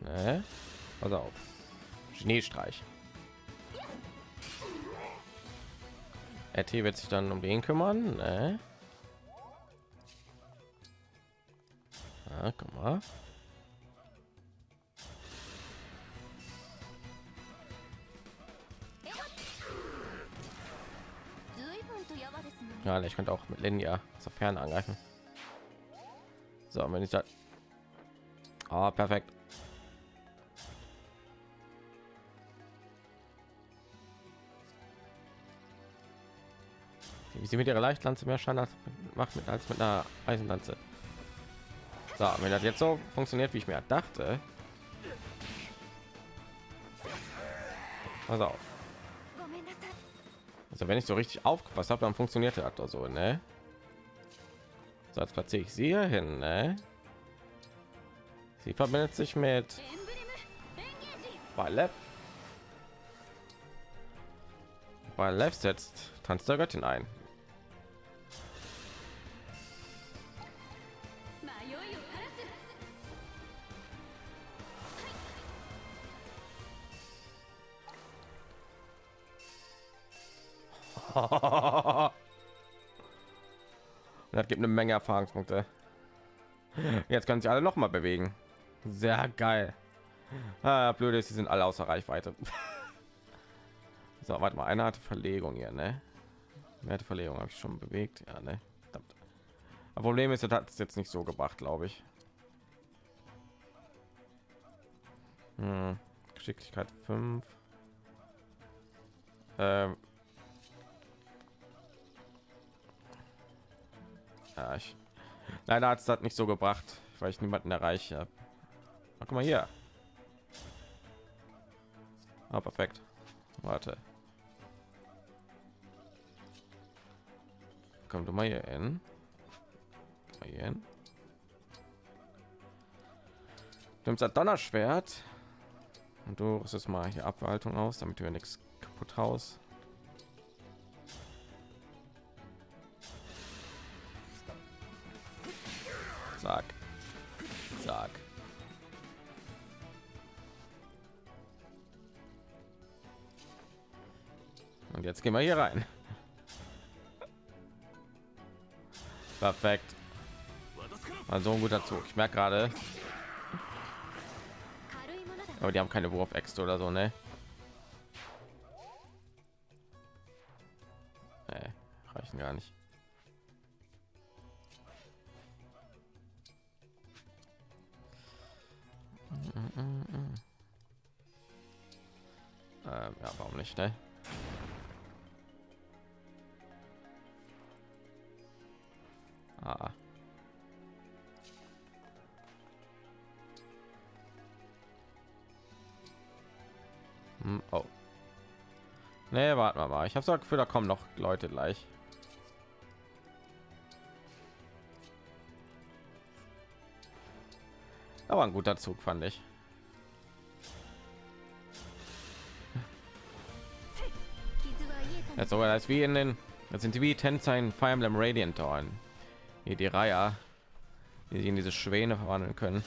Ne? Pass auf. Schneestreich. RT wird sich dann um den kümmern. Ne? Ja, guck mal. Ja, ich könnte auch mit Linja zur Ferne angreifen. So, wenn ich da... Ah, perfekt. Wie sie mit ihrer Leichtlanze mehr Schaden macht mit als mit einer Eisenlanze. So, wenn das jetzt so funktioniert, wie ich mir dachte. Also, also wenn ich so richtig aufgepasst habe, dann funktioniert das doch so, ne? So, jetzt platziere ich sie hier hin, ne? Sie verbindet sich mit Ballet. Ballet setzt Tanz der Göttin ein. Das gibt eine Menge Erfahrungspunkte. Jetzt können sie alle noch mal bewegen. Sehr geil. Ah, blöd ist, sie sind alle außer Reichweite. so, warte mal, eine hatte Verlegung hier, ne? Wer hatte Verlegung? Habe ich schon bewegt? Ja, ne? Aber Problem ist, das hat es jetzt nicht so gebracht, glaube ich. Hm. Geschicklichkeit 5. Ähm, Ja, ich, leider hat es das nicht so gebracht, weil ich niemanden erreiche. Ach, guck mal hier. Ah, perfekt. Warte. Komm du mal hier hin. Mal hier hin. Du nimmst das Donnerschwert und du rüstest mal hier Abwaltung aus, damit wir nichts kaputt haust. jetzt gehen wir hier rein perfekt also ein guter Zug. Ich merke gerade. Aber die haben keine Wurfäxte oder so, ne? Nee, reichen gar nicht. Mm, mm, mm, ähm, ja, warum nicht, ne? war. Ich habe so das Gefühl, da kommen noch Leute gleich. Aber ein guter Zug fand ich. Jetzt sogar als wie in den jetzt sind wie Tänzer in Fire Emblem Radiant Dawn. Hier die Reihe, die sie in diese Schwäne verwandeln können.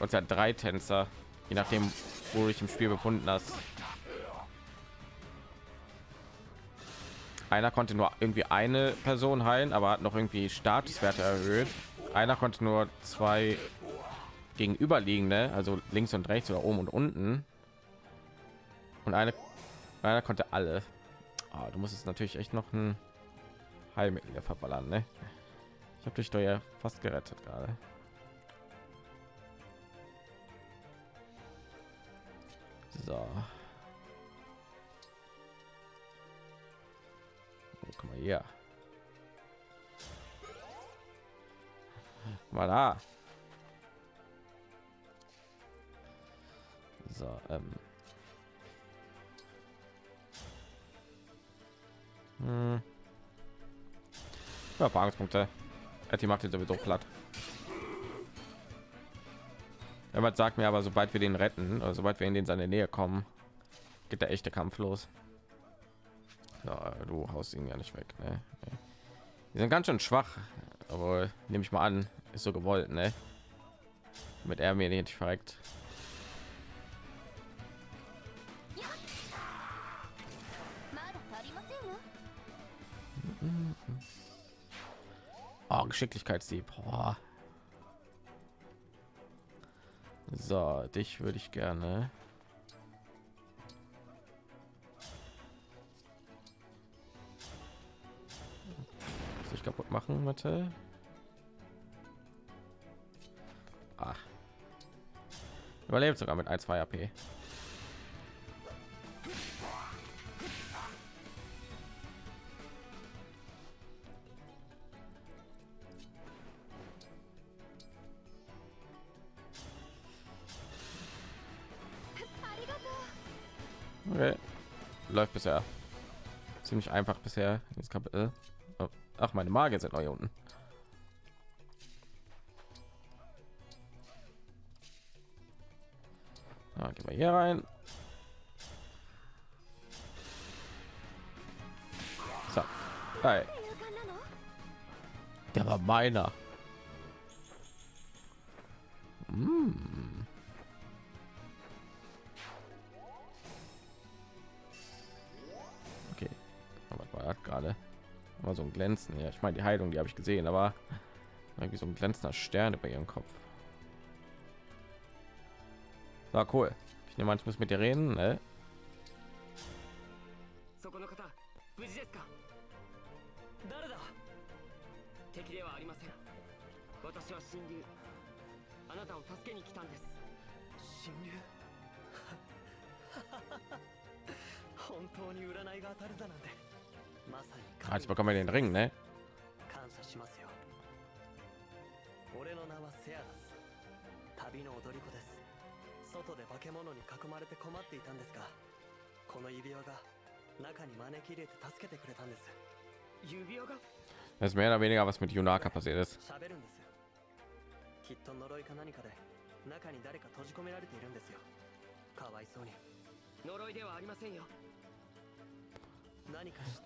Und ja drei Tänzer, je nachdem, wo ich im Spiel befunden hast. Einer konnte nur irgendwie eine Person heilen, aber hat noch irgendwie Statuswerte erhöht. Einer konnte nur zwei gegenüberliegende, also links und rechts oder oben und unten. Und eine, einer konnte alle. Ah, du musst es natürlich echt noch ein Heilmittel verballern, ne? Ich habe dich doch ja fast gerettet gerade. So. Guck mal hier. Mal da. So, ähm. Hm. Ja, Erfahrungspunkte. Die macht ihn sowieso platt. Jemand sagt mir aber, sobald wir den retten, oder sobald wir in den seine Nähe kommen, geht der echte Kampf los du haust ihn ja nicht weg. Ne? Die sind ganz schön schwach, aber nehme ich mal an, ist so gewollt, ne? Mit er mir nicht verreckt. Oh, Geschicklichkeitsdieb. Oh. So, dich würde ich gerne machen, Mathe? Ach. Überlebt sogar mit 1, 2 AP. Okay. Läuft bisher. Ziemlich einfach bisher. Jetzt Kapitel. Ach, meine Magier sind noch hier unten. Ah, gehen wir hier rein. So. Hey. Der war meiner. Mm. So ein Glänzen. Ja, ich meine die Heilung, die habe ich gesehen, aber irgendwie so ein glänzender Stern über ihrem Kopf. War cool. Ich nehme an, ich muss mit dir reden, ne? Ah, Jetzt bekommen wir den Ring, ne? 感謝しますよ俺の名はセアラス旅の踊り子です外で化け物に囲まれて困っていたんですがこの指輪が中に招き入れて助けてくれたんです指輪が Das ist mehr oder weniger was mit Junaka passiert ist. 喋るんですきっと呪いか何かで中に誰か閉じ込められているんですよかわいそうに呪いではありませんよ何か知っている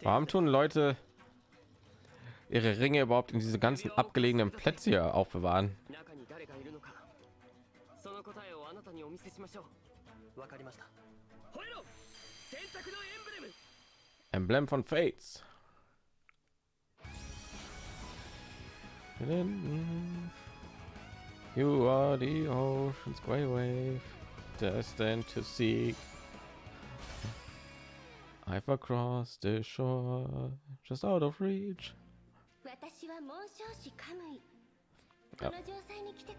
Warum tun Leute ihre Ringe überhaupt in diese ganzen abgelegenen Plätze hier aufbewahren? Emblem von Fates. You are the ocean's grey wave, destined to seek I've across the shore, just out of reach. Ja.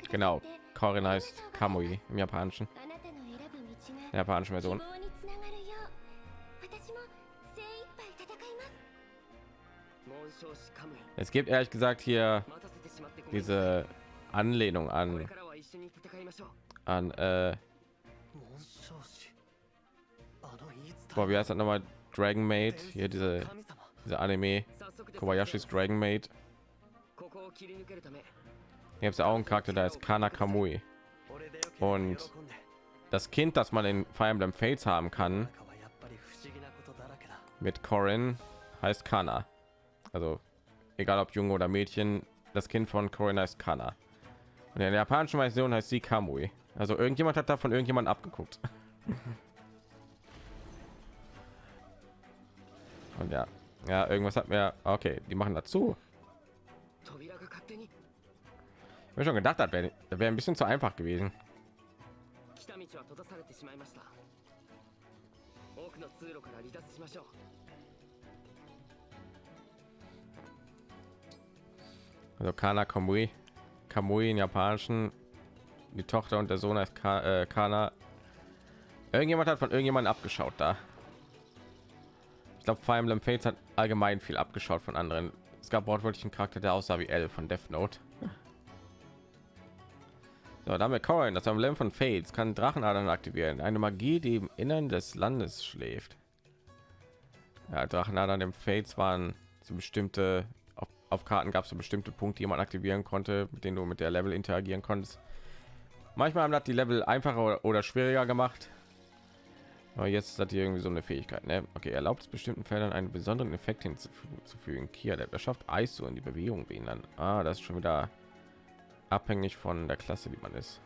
Genau, Corin heißt Kamui im Japanischen. Der japanischen Version. Es gibt ehrlich gesagt hier diese Anlehnung an an äh, boah, wie heißt das nochmal? Dragon Maid, hier diese, diese Anime, Kobayashi's Dragon Maid. Hier gibt es auch einen Charakter, da ist Kana Kamui. Und das Kind, das man in Fire Emblem Fates haben kann, mit Corin, heißt Kana. Also egal ob Junge oder Mädchen, das Kind von Corin heißt Kana. Und in der japanischen Version heißt sie Kamui. Also irgendjemand hat davon irgendjemand abgeguckt. Und ja, ja, irgendwas hat mir. Okay, die machen dazu. 扉が勝手に Ich mir schon gedacht, das wäre das wär ein bisschen zu einfach gewesen. 来た道は閉ざされてしまいました奥の通路から離脱しましょう Also Kana Kamui. Kamui in japanischen. Die Tochter und der Sohn heißt Ka äh, Kana. Irgendjemand hat von irgendjemandem abgeschaut da. Glaube, Fire Emblem Fates hat allgemein viel abgeschaut von anderen. Es gab wortwörtlich einen Charakter, der aussah wie L von Death Note. So, damit Corin, das Emblem von Fates kann Drachenadern aktivieren. Eine Magie, die im Innern des Landes schläft. Ja, Drachenadern im Fates waren so bestimmte auf, auf Karten gab es so bestimmte Punkte, die man aktivieren konnte, mit denen du mit der Level interagieren konntest. Manchmal haben das die Level einfacher oder schwieriger gemacht. Aber jetzt hat die irgendwie so eine Fähigkeit. Ne? Okay, erlaubt es bestimmten Feldern einen besonderen Effekt hinzufügen. Kia, der schafft Eis so in die Bewegung behindern. Ah, das ist schon wieder abhängig von der Klasse, die man ist.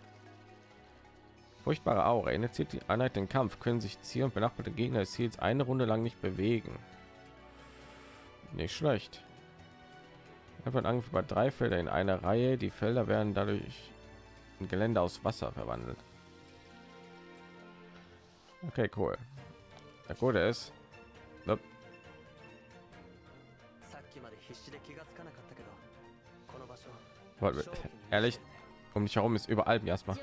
Furchtbare Aura. Initiiert die Einheit den Kampf, können sich Ziel und benachbarte Gegner des Ziels eine Runde lang nicht bewegen. Nicht schlecht. Er wird Angriff über drei Felder in einer Reihe. Die Felder werden dadurch in Gelände aus Wasser verwandelt. Okay, cool. Der Gute ist. Nope. Ehrlich, um mich herum ist überall erstmal.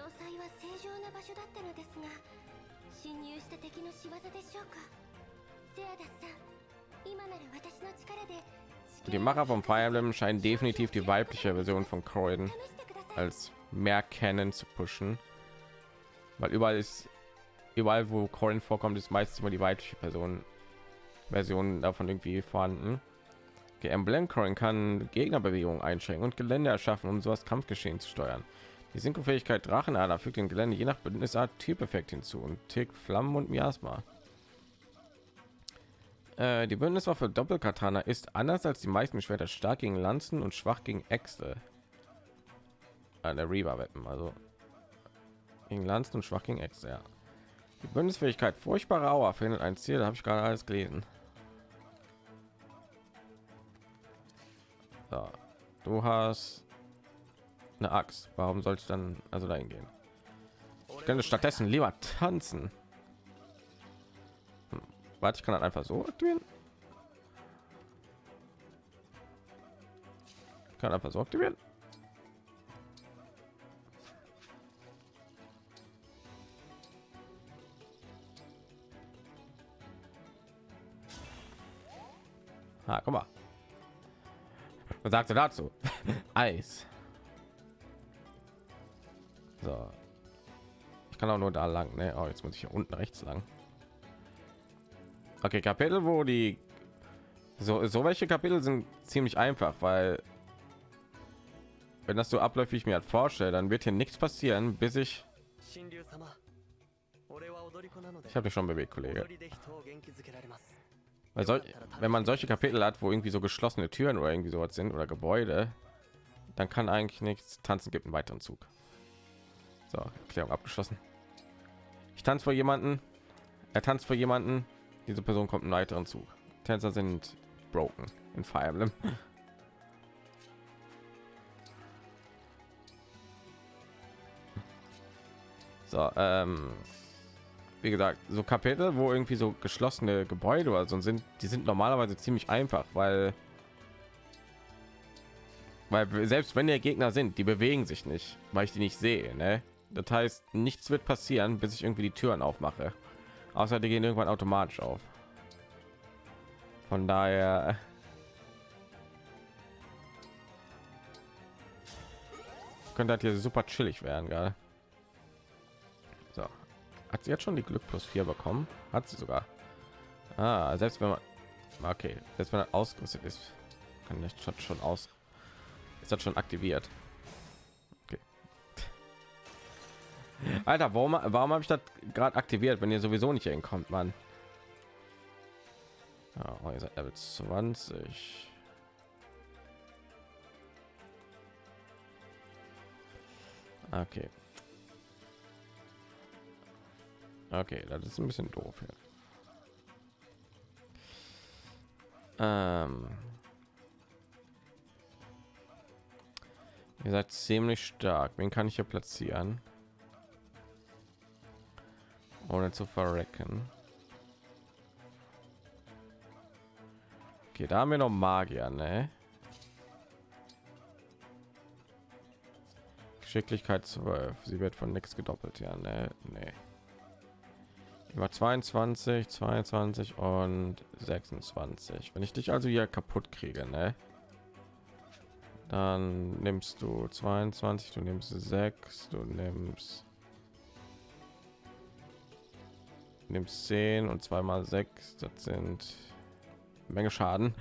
Die Macher vom Fire Emblem scheinen definitiv die weibliche Version von Croydon als mehr kennen zu pushen, weil überall ist überall wo Corin vorkommt ist meistens immer die weibliche Person Versionen davon irgendwie vorhanden. Okay, Emblem Coin kann Gegnerbewegungen einschränken und Gelände erschaffen, um so das Kampfgeschehen zu steuern. Die Synchrofähigkeit Drachenader fügt dem Gelände je nach Bündnisart Typeffekt hinzu und Tick, Flammen und Miasma. Äh, die Bündniswaffe Doppelkatana ist anders als die meisten Schwerter stark gegen Lanzen und schwach gegen Äxte. Eine Reaver Weapon, also gegen Lanzen und schwach gegen Äxte. Ja. Die Bündnisfähigkeit furchtbare Auer findet ein Ziel, habe ich gerade alles gelesen. So. Du hast eine Axt. Warum soll ich dann also dahin gehen? Ich könnte stattdessen lieber tanzen. Hm. Warte, ich kann einfach so aktivieren. Ich kann einfach so aktivieren. Ah, guck mal. Was sagst du dazu? Eis. So. Ich kann auch nur da lang. Ne? Oh, jetzt muss ich hier unten rechts lang. Okay, Kapitel, wo die so so welche Kapitel sind ziemlich einfach, weil wenn das so abläuft, wie ich mir halt vorstelle, dann wird hier nichts passieren, bis ich ich habe schon bewegt, Kollege. Weil soll, wenn man solche Kapitel hat, wo irgendwie so geschlossene Türen oder irgendwie sowas sind oder Gebäude, dann kann eigentlich nichts tanzen. Gibt einen weiteren Zug. So, Erklärung abgeschlossen. Ich tanze vor jemanden, er tanzt vor jemanden, diese Person kommt einen weiteren Zug. Tänzer sind broken in Fire Emblem. So, ähm, wie gesagt, so Kapitel, wo irgendwie so geschlossene Gebäude oder so sind, die sind normalerweise ziemlich einfach, weil weil selbst wenn der Gegner sind, die bewegen sich nicht, weil ich die nicht sehe. Ne? Das heißt, nichts wird passieren, bis ich irgendwie die Türen aufmache. Außer die gehen irgendwann automatisch auf. Von daher könnte das hier super chillig werden, gerade. Hat sie jetzt schon die Glück plus 4 bekommen? Hat sie sogar. Ah, selbst wenn man okay, selbst wenn er ausgerüstet ist, kann ich schon schon aus. Ist das schon aktiviert? Okay. Alter, warum warum habe ich das gerade aktiviert, wenn ihr sowieso nicht hinkommt, man? Oh, ihr seid Level 20. Okay. Okay, das ist ein bisschen doof hier. Ähm Ihr seid ziemlich stark. Wen kann ich hier platzieren? Ohne zu verrecken. Okay, da haben wir noch Magier, ne? Geschicklichkeit 12. Sie wird von nichts gedoppelt, ja, ne? Nee. Über 22, 22 und 26. Wenn ich dich also hier kaputt kriege, ne? Dann nimmst du 22, du nimmst 6, du nimmst nimmst 10 und zweimal 6, das sind Menge Schaden.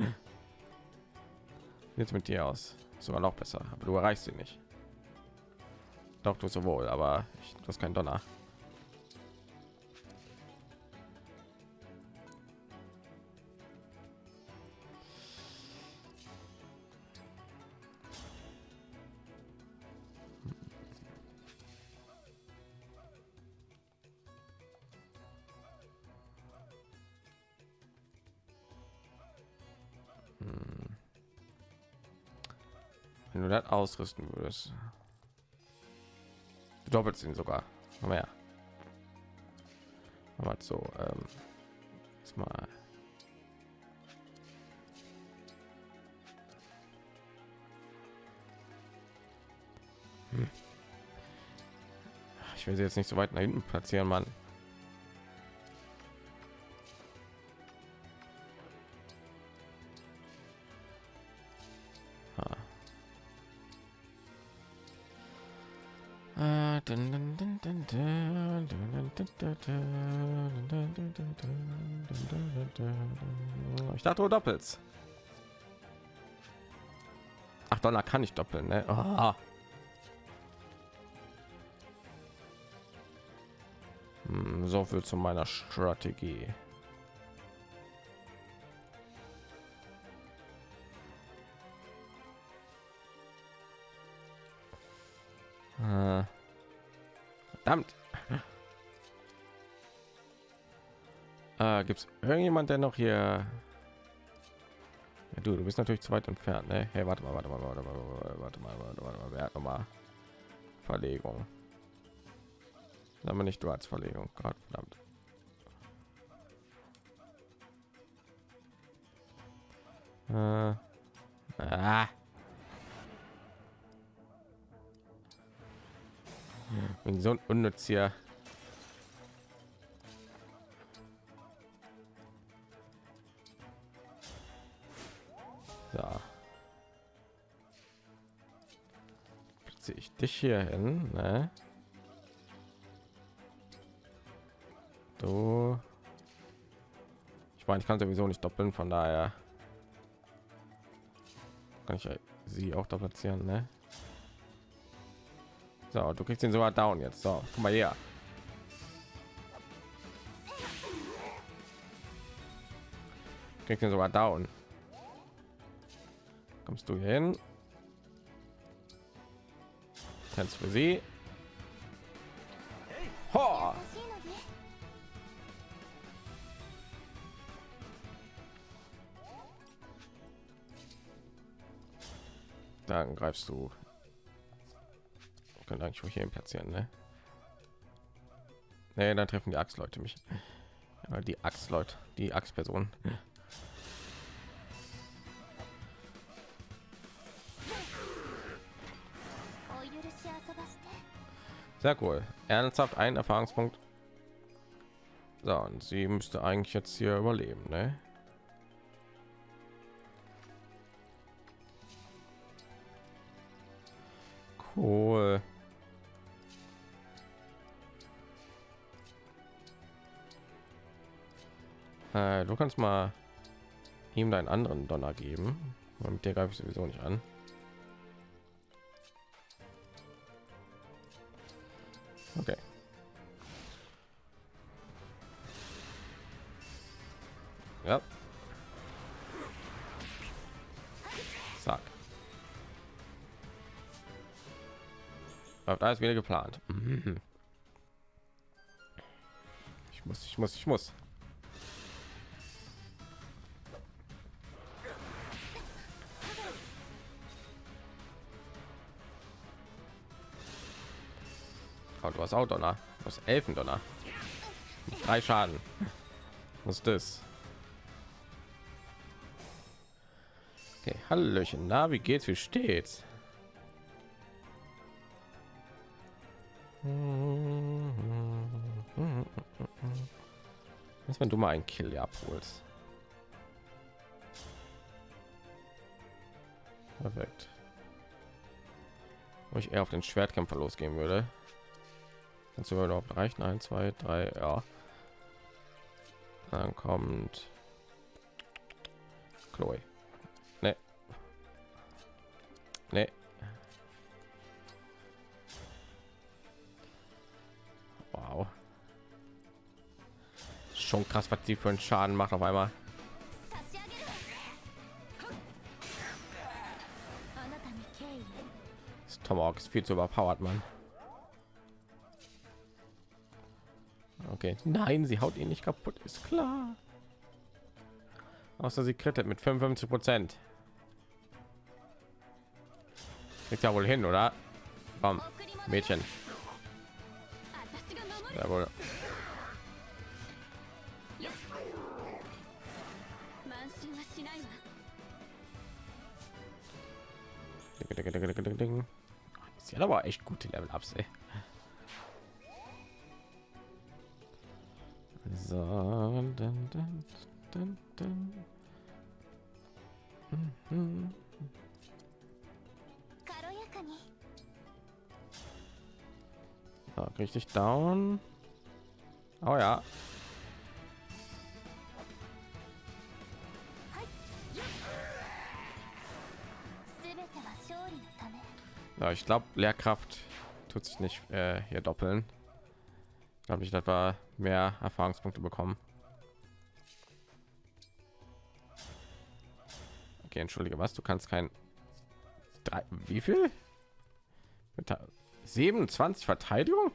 Jetzt mit dir aus. Sogar noch besser, aber du erreichst sie nicht. Doch, du sowohl, aber ich, du hast kein Donner. Ausrüsten würdest. Du doppelt ihn sogar. Aber ja. Aber so, ähm, mal. Hm. Ich will sie jetzt nicht so weit nach hinten platzieren, Mann. Du doppelst. Ach, Donner kann ich doppeln, ne? Hm, so viel zu meiner Strategie. Äh. Verdammt. Äh, Gibt es irgendjemand, der noch hier? Du, du bist natürlich zu weit entfernt, ne? Hey, warte mal, warte mal, warte mal, warte mal, warte mal, warte mal. Noch mal Verlegung? Aber nicht du als Verlegung, Gott verdammt. Äh. Ah. Bin so ein unnütz hier. Hier hin, ne? Du. Ich meine, ich kann sowieso nicht doppeln, von daher kann ich sie auch da platzieren, ne? So, du kriegst ihn sogar down jetzt. So, guck mal her. Kriegst ihn sogar down. Kommst du hin? Tanz für sie. Ho! Dann greifst du. Ich könnte eigentlich hier platzieren, ne? Nee, dann treffen die Axtleute mich. Ja, die Axtleute, die Axtpersonen. Sehr cool. Ernsthaft ein Erfahrungspunkt. So, und sie müsste eigentlich jetzt hier überleben, ne? Cool. Äh, du kannst mal ihm deinen anderen Donner geben. Mit der greife ich sowieso nicht an. Läuft alles wieder geplant. Mhm. Ich muss, ich muss, ich muss. Oh, du hast auch Donner. Du hast Elfendonner. Drei Schaden. Was ist das? Okay, Hallöchen. Na, wie geht's? Wie steht's? Was, wenn du mal einen Kill abholst? Perfekt. Wo ich eher auf den Schwertkämpfer losgehen würde. Kannst du überhaupt reichen? 1, 2, 3, ja. Dann kommt Chloe. Ne. Ne. krass was sie für einen schaden macht auf einmal. Das tomahawk ist viel zu überpowered man okay. Nein sie haut ihn nicht kaputt ist klar. Außer sie krittet mit 55 prozent. Ist ja wohl hin oder? Bam. mädchen. Jawohl. echt gute Level-Ups, ey. So, dun, dun, dun, mhm. so, richtig down. Oh ja. Ja, ich glaube, Lehrkraft tut sich nicht äh, hier doppeln. Glaube ich, wir mehr Erfahrungspunkte bekommen. Okay, entschuldige, was? Du kannst kein drei, wie viel? Mit 27 Verteidigung?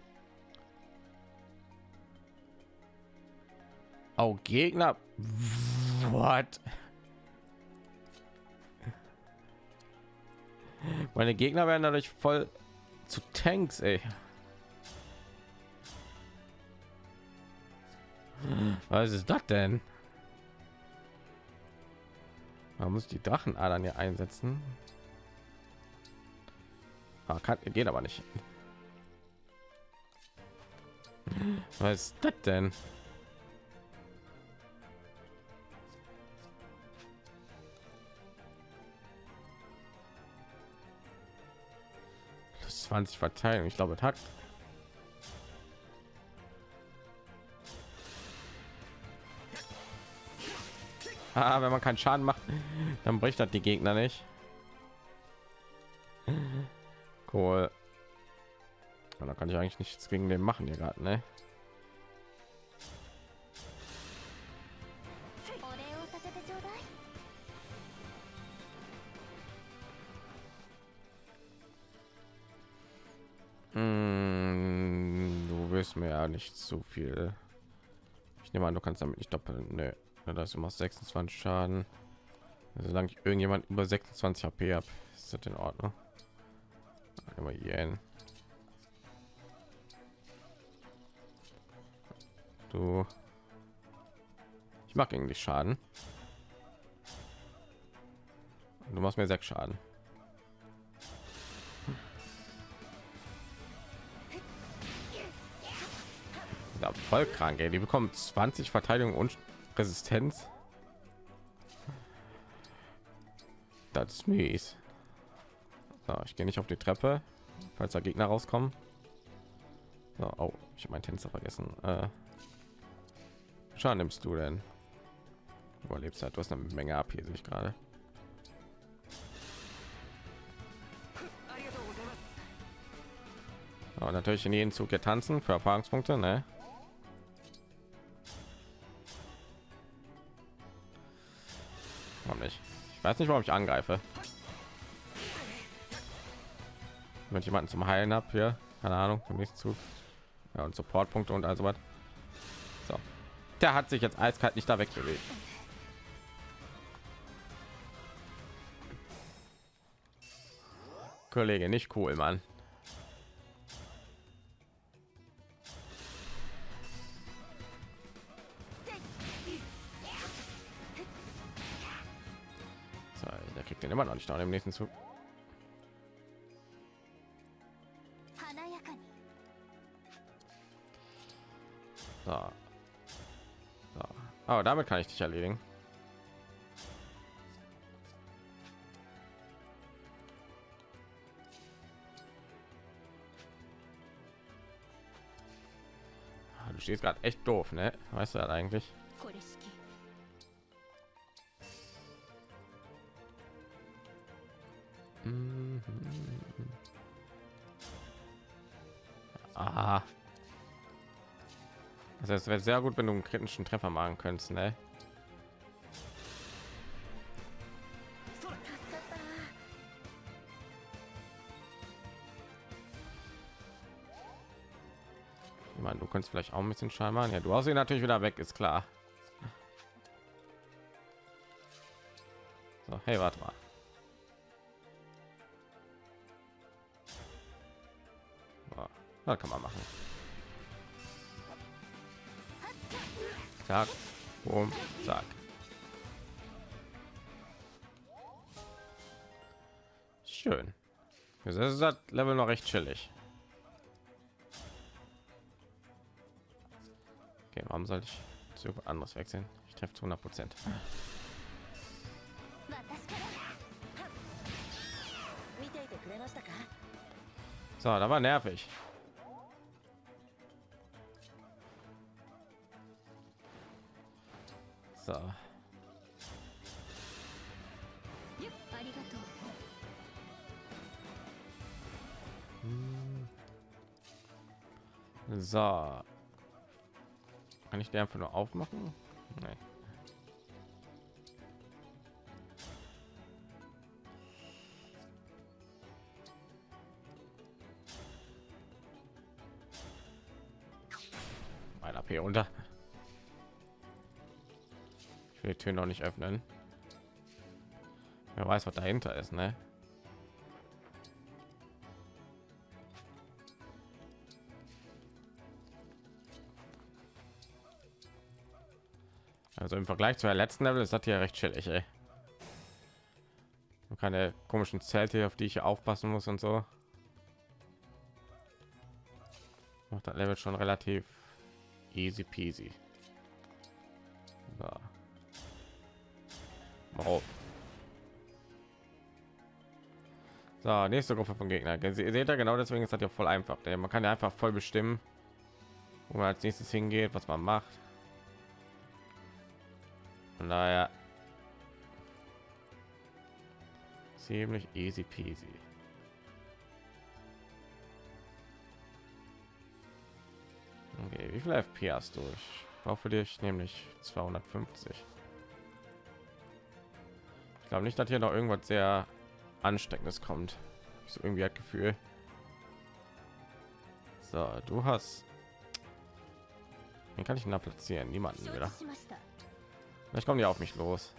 Oh, Gegner. What? Meine Gegner werden dadurch voll zu Tanks, ey. Was ist das denn? Man muss die Drachenadern hier einsetzen. Ah, kann, geht aber nicht. Was ist das denn? 20 Verteilung. Ich glaube, hat. Ah, wenn man keinen Schaden macht, dann bricht das die Gegner nicht. Cool. Da kann ich eigentlich nichts gegen den machen hier gerade, ne? Nicht so viel. Ich nehme an, du kannst damit nicht doppeln. Nö. Ja, das machst 26 Schaden. Solange ich irgendjemand über 26 HP habe, ist das in Ordnung. Immer hier. Du. Ich mag irgendwie Schaden. Du machst mir sechs Schaden. Ja, voll krank, ey. Die bekommen 20 Verteidigung und Resistenz. Das ist mies. So, ich gehe nicht auf die Treppe, falls da Gegner rauskommen. So, oh, ich habe meinen Tänzer vergessen. Äh, Schaden nimmst du denn? Überlebst halt, du hast eine Menge ab hier, sehe ich gerade. Oh, natürlich in jedem Zug getanzen für Erfahrungspunkte, ne? Weiß nicht, warum ich angreife. Wenn jemanden zum Heilen habe hier, keine Ahnung, im nächsten Zug. Ja, und Supportpunkte und also was. So. Der hat sich jetzt eiskalt nicht da wegbewegt. Kollege, nicht cool, Mann. aber noch nicht da im nächsten Zug. So. So. Aber damit kann ich dich erledigen. Ah, du stehst gerade echt doof, ne? Weißt du das eigentlich? Es wäre sehr gut, wenn du einen kritischen Treffer machen könntest, ne? Ich meine, du kannst vielleicht auch ein bisschen Schaden machen. Ja, du hast ihn natürlich wieder weg, ist klar. Level noch recht chillig. Okay, warum sollte ich zu anders wechseln? Ich treffe zu 100 Prozent. So, da war nervig. So. So. Kann ich die einfach nur aufmachen? Nee. Mein AP runter. Ich will die Tür noch nicht öffnen. Wer weiß, was dahinter ist, ne? Also im Vergleich zu der letzten Level ist das hier recht chillig, ey. Und keine komischen Zelte, auf die ich aufpassen muss und so. Macht das Level schon relativ easy peasy. So. Mal So, nächste Gruppe von Gegner. Ihr seht ja genau deswegen ist das ja voll einfach. Man kann ja einfach voll bestimmen, wo man als nächstes hingeht, was man macht. Von daher ziemlich easy peasy. Okay, wie viel FP hast du? Ich brauche für dich nämlich 250. Ich glaube nicht, dass hier noch irgendwas sehr ansteckendes kommt. Ich so irgendwie hat Gefühl. So, du hast. Wen kann ich denn da platzieren? Niemanden wieder. Vielleicht kommen die auf mich los.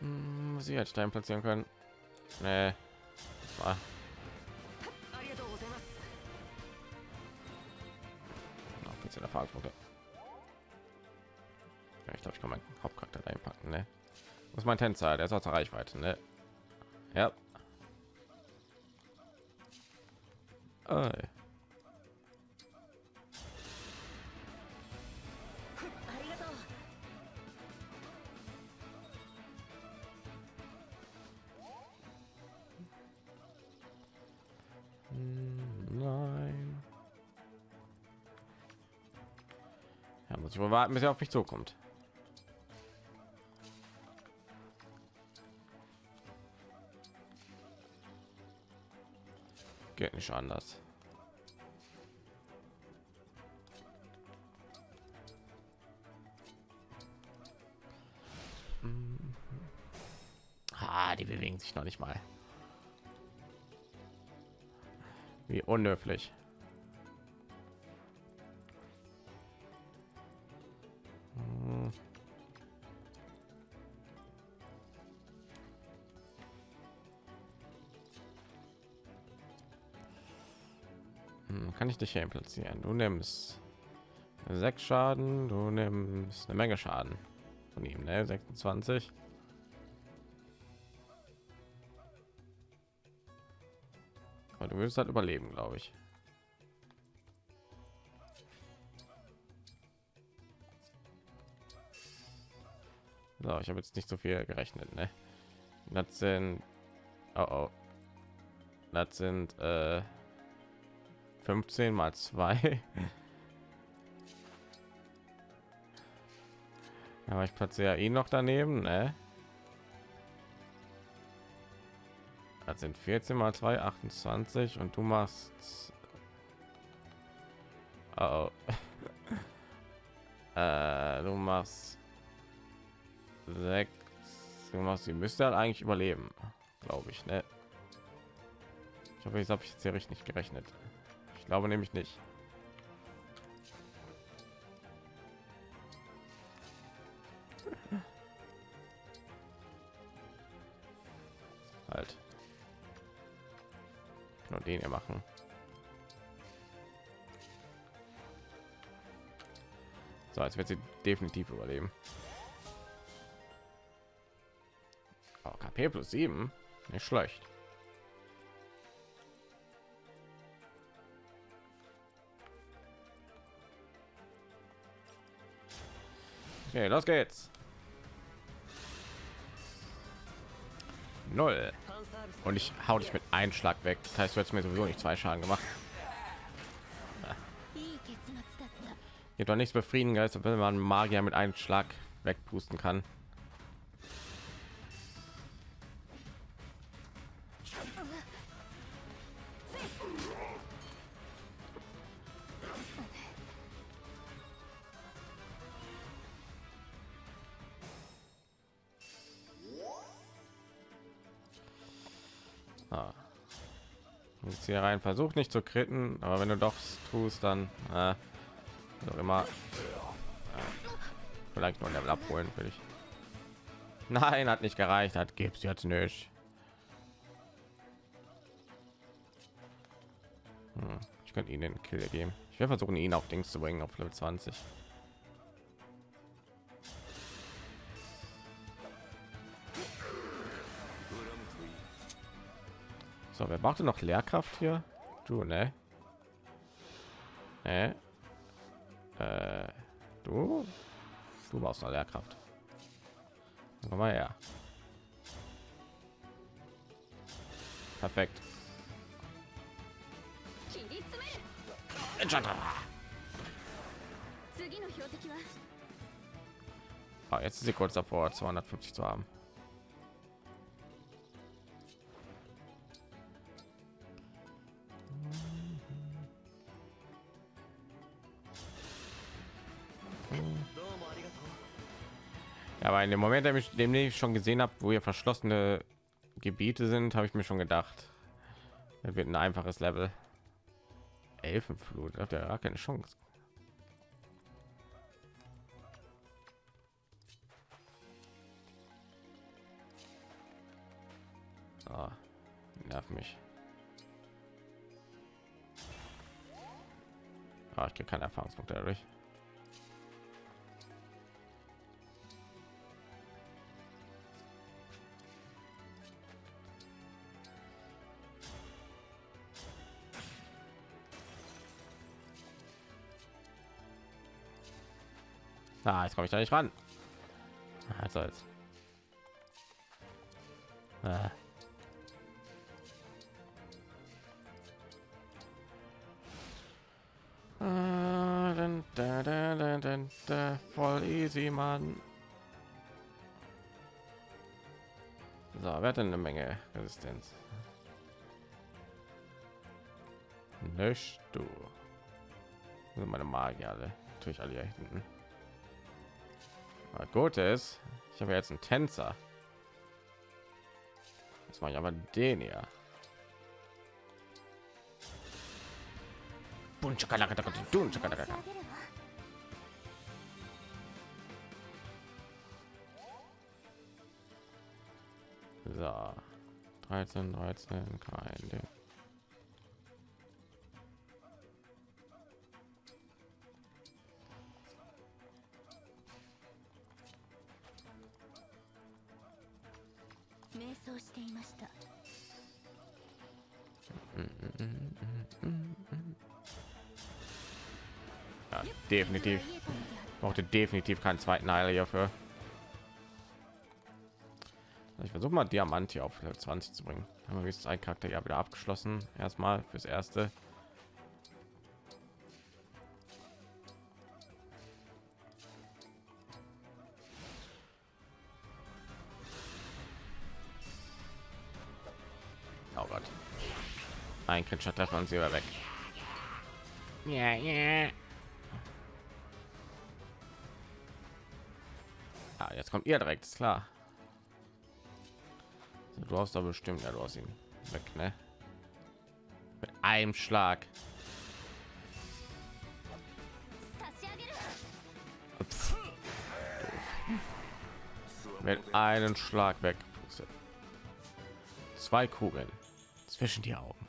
Hm, sie hätte Stein platzieren können. Nee. Erfahrungspunkte. Ja, ich glaube, ich kann meinen Hauptcharakter einpacken. Ne? Was mein Tänzer? Der ist aus der Reichweite. Ne? Ja. Hm, Nein. Ja, muss ich wohl warten, bis er auf mich zukommt. Geht nicht anders. Ah, die bewegen sich noch nicht mal. Wie unhöflich. Dich hier platzieren? Du nimmst sechs Schaden, du nimmst eine Menge Schaden von ihm, ne? 26. Aber du wirst halt überleben, glaube ich. So, ich habe jetzt nicht so viel gerechnet, ne? Das sind oh, oh. Das sind äh, 15 mal 2. Aber ich platziere ihn noch daneben, ne? Das sind 14 mal 2, 28 und du machst oh, oh. äh, du machst sechs du machst sie müsste halt eigentlich überleben glaube ich ne? ich hoffe jetzt habe ich jetzt hier richtig gerechnet glaube nämlich nicht halt nur den hier machen so als wird sie definitiv überleben Oh, KP plus 7. Nicht schlecht. Okay, los geht's. Null. Und ich hau dich mit einem Schlag weg. Das heißt, du hättest mir sowieso nicht zwei Schaden gemacht. Gibt doch nichts befriedigen, Geist, wenn man Magier mit einem Schlag wegpusten kann. Jetzt hier rein, versuch nicht zu kritten, aber wenn du doch tust, dann äh, immer äh, vielleicht ein Level abholen will ich. Nein, hat nicht gereicht, hat gibt's jetzt nicht. Hm, ich könnte ihnen den Kill geben. Ich werde versuchen, ihn auf Dings zu bringen, auf Level 20. So, wer macht denn noch Lehrkraft hier? Du, ne? Ne? Äh, du? Du brauchst noch Lehrkraft. Komm mal her. Perfekt. Ah, jetzt ist sie kurz davor, 250 zu haben. Aber in dem Moment, dem ich, dem ich schon gesehen habe, wo hier verschlossene Gebiete sind, habe ich mir schon gedacht, das wird ein einfaches Level. Elfenflut, hat ja keine Chance. Ah, nerv mich. Ah, ich kriege keine Erfahrungspunkte dadurch. Ah, jetzt komme ich da nicht ran. Ah, Was soll's. Ah. Da, da, da, da, voll easy, Mann. So, wer hat denn eine Menge Resistenz? Nicht du. Sind meine Magier alle. Natürlich alle hier hinten. Das ist, ich habe jetzt einen Tänzer. das mache ich aber den hier. So, 13, 13, kein Ding. definitiv brauchte definitiv keinen zweiten Heiler hierfür. Also ich versuche mal Diamant hier auf 20 zu bringen. Haben wir jetzt ein Charakter ja wieder abgeschlossen. Erstmal fürs erste. Oh Gott. Ein Kritischer Treffer und sie war weg. Ja, yeah, ja. Yeah. Jetzt kommt ihr direkt, ist klar. Du hast da bestimmt, ja, du hast ihn weg, ne? Mit einem Schlag. Ups. Mit einem Schlag weg. Zwei Kugeln zwischen die Augen.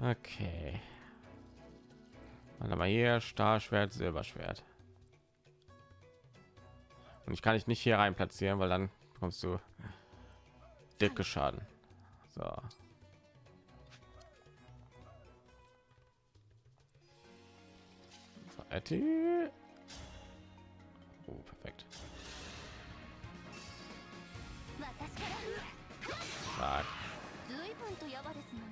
Okay. Warte mal hier Stahlschwert, Silberschwert. Und ich kann dich nicht hier rein platzieren, weil dann bekommst du dicke Schaden. So. So. Oh, perfekt. 私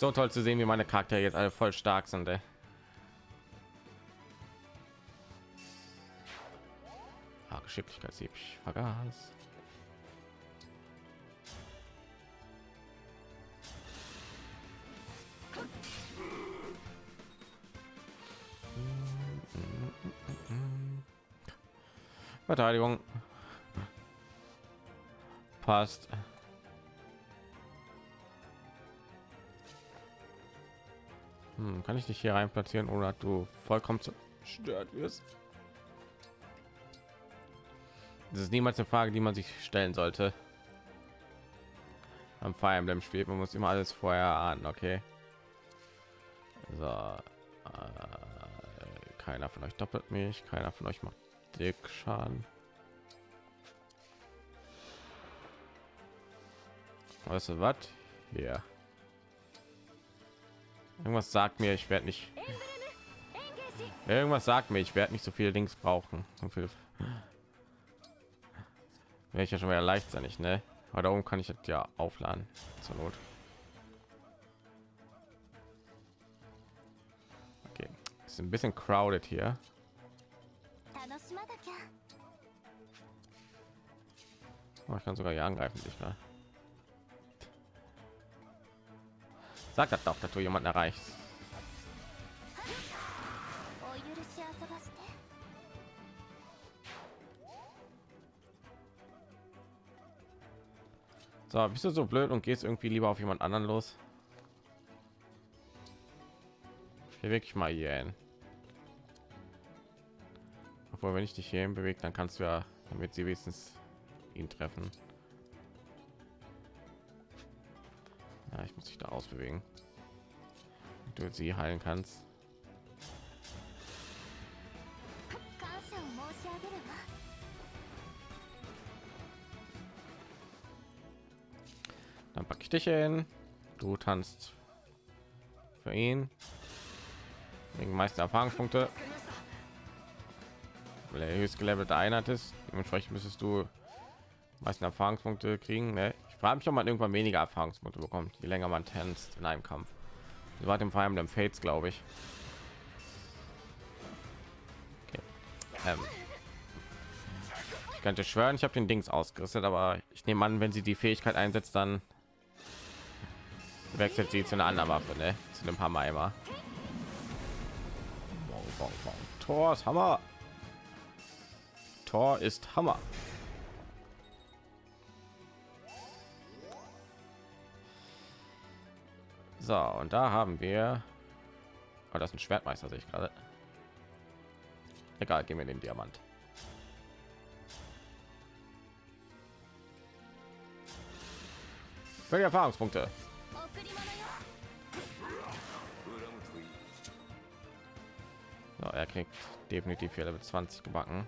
So toll zu sehen, wie meine Charaktere jetzt alle voll stark sind. Ey. Ah, Geschicklichkeitssieb. Ich vergaß. Verteidigung. Passt. Hm, kann ich dich hier rein platzieren, dass du vollkommen zerstört wirst? Das ist niemals eine Frage, die man sich stellen sollte. Am Fire Emblem spielt man muss immer alles vorher ahnen, okay? So, äh, keiner von euch doppelt mich, keiner von euch macht dick Schaden. Weißt du was? Hier. Irgendwas sagt mir, ich werde nicht. Irgendwas sagt mir, ich werde nicht so viele Links brauchen. So. Wäre ich ja schon mal leicht sein, nicht, ne? Aber darum kann ich das ja aufladen. Zur Not. Okay. Ist ein bisschen crowded hier. Oh, ich kann sogar hier angreifen, nicht wahr? sagt das doch, dass du jemanden erreichst. So, bist du so blöd und gehst irgendwie lieber auf jemand anderen los? Hier wirklich mal hier hin. Obwohl, wenn ich dich hierhin bewegt dann kannst du ja, damit sie wenigstens ihn treffen. Ja, ich muss dich da ausbewegen. Du sie heilen kannst. Dann packe ich dich hin. Du tanzt für ihn. Wegen meisten Erfahrungspunkte. Weil er höchst gelevelte Einheit ist. Dementsprechend müsstest du meisten Erfahrungspunkte kriegen. Ne? Frage mich, ob man irgendwann weniger Erfahrungspunkte bekommt, je länger man tanzt in einem Kampf. Das war dem Fire Emblem Fates, glaube ich. Okay. Ähm. Ich könnte schwören, ich habe den Dings ausgerüstet, aber ich nehme an, wenn sie die Fähigkeit einsetzt, dann wechselt sie zu einer anderen Waffe, ne? Zu einem Hammer immer. Tor ist Hammer. Tor ist Hammer. So, und da haben wir... Oh, das ist ein Schwertmeister, sehe ich gerade. Egal, gehen wir den Diamant. Für die Erfahrungspunkte. So, er kriegt definitiv hier Level 20 gebacken.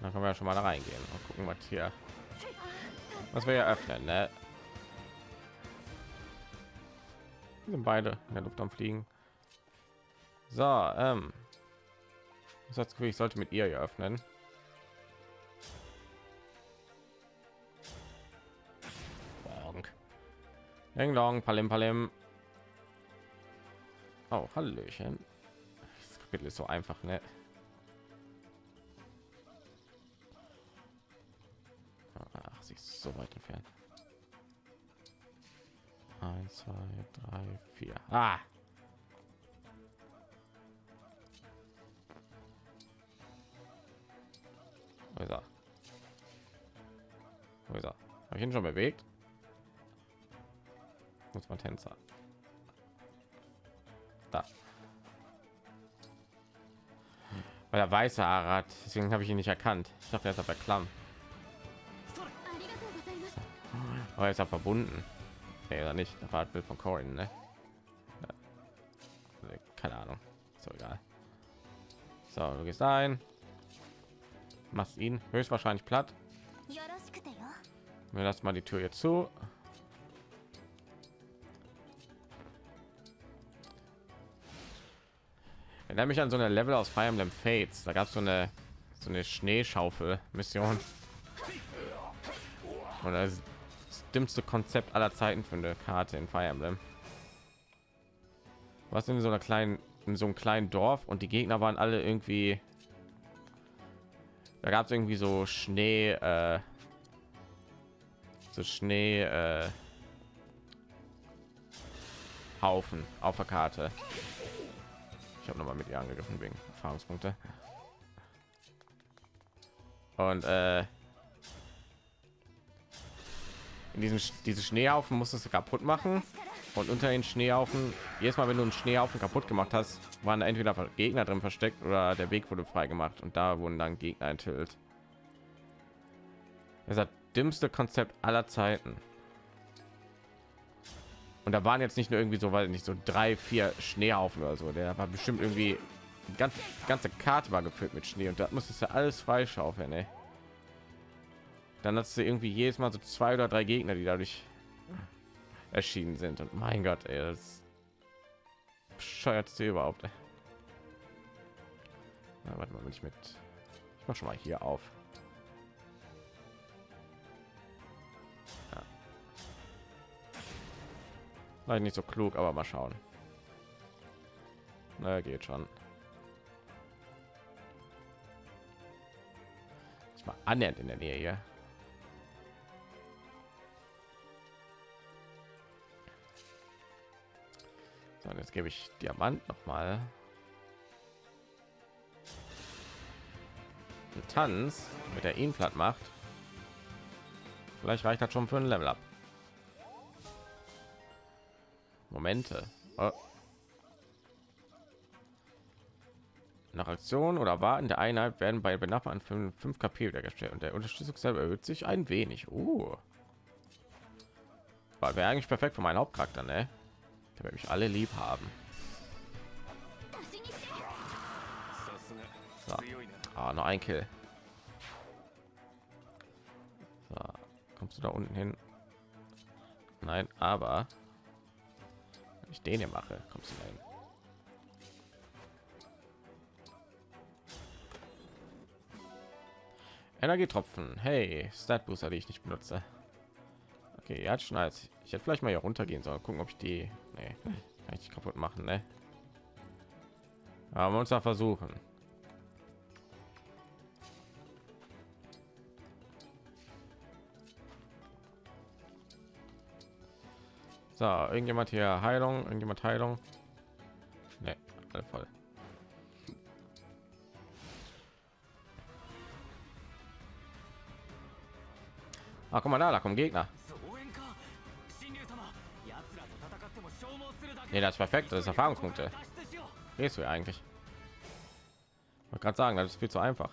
Dann können wir schon mal da reingehen und gucken, was hier, was wir hier öffnen. Ne? Sind beide in der Luft am Fliegen. So, ähm, das Gefühl, ich sollte mit ihr hier öffnen. Ding Dong, Palim Palim. Oh, Hallöchen. Das Kapitel ist so einfach, ne? So weit entfernt. Eins, zwei, drei, vier. Ah! Wo ist er? Wo ist er? Habe ich ihn schon bewegt? Muss man Tänzer. Da. Weil er weiße Haare hat, deswegen habe ich ihn nicht erkannt. Ich dachte, er ist aber klamm. Aber oh, ist er verbunden? Nee, oder nicht? Der war von Corin, ne? Ja. Keine Ahnung. So egal. So, du gehst ein. Machst ihn höchstwahrscheinlich platt. Wir lassen mal die Tür jetzt zu. Erinnere mich an so eine Level aus Fire Emblem Fates. Da gab es so eine so eine Schneeschaufel-Mission. Und das dümmste Konzept aller Zeiten für eine Karte in Fire Emblem. Was in so einer kleinen in so einem kleinen Dorf und die Gegner waren alle irgendwie da gab es irgendwie so Schnee äh, so Schnee äh, Haufen auf der Karte. Ich habe noch mal mit ihr angegriffen wegen Erfahrungspunkte. Und äh, in diesen Sch- diese Schneehaufen musstest du kaputt machen. Und unter den Schneehaufen, jedes Mal, wenn du einen Schneehaufen kaputt gemacht hast, waren entweder Gegner drin versteckt oder der Weg wurde frei gemacht und da wurden dann Gegner enthüllt. Das ist das dümmste Konzept aller Zeiten. Und da waren jetzt nicht nur irgendwie so, weil nicht so drei, vier Schneehaufen oder so. Der war bestimmt irgendwie die ganze Karte war gefüllt mit Schnee und da musstest du alles freischaufeln. Ey. Dann hast du irgendwie jedes Mal so zwei oder drei Gegner, die dadurch erschienen sind. Und mein Gott, ey, das bescheuert sie überhaupt. Na, warte mal, wenn ich mit, ich mach schon mal hier auf. Nein, nicht so klug, aber mal schauen. Na, geht schon. Ich mal annähernd in der Nähe hier. So, jetzt gebe ich Diamant noch mal. Ein Tanz, mit der ihn platt macht. Vielleicht reicht das schon für ein Level up. Momente. Oh. Nach Aktion oder Warten der Einheit werden bei benachbarten 5, 5 KP wiedergestellt und der Unterstützungslevel erhöht sich ein wenig. Oh. War wäre eigentlich perfekt für meinen Hauptcharakter, ne? damit mich alle lieb haben. So. Ah, nur ein Kill. So. Kommst du da unten hin? Nein, aber wenn ich den hier mache, kommst du da hin. Energietropfen. Hey, Stat Booster, die ich nicht benutze. Okay, er hat ich hätte vielleicht mal hier runtergehen sollen, gucken, ob ich die nee, ich kaputt machen, ne? Aber uns da versuchen. So, irgendjemand hier Heilung, irgendjemand Heilung. Ne, voll. Ah, guck mal da, da kommen Gegner. Nee, das ist perfekt. Das ist Erfahrungspunkte. Gehst du eigentlich? Man sagen, das ist viel zu einfach.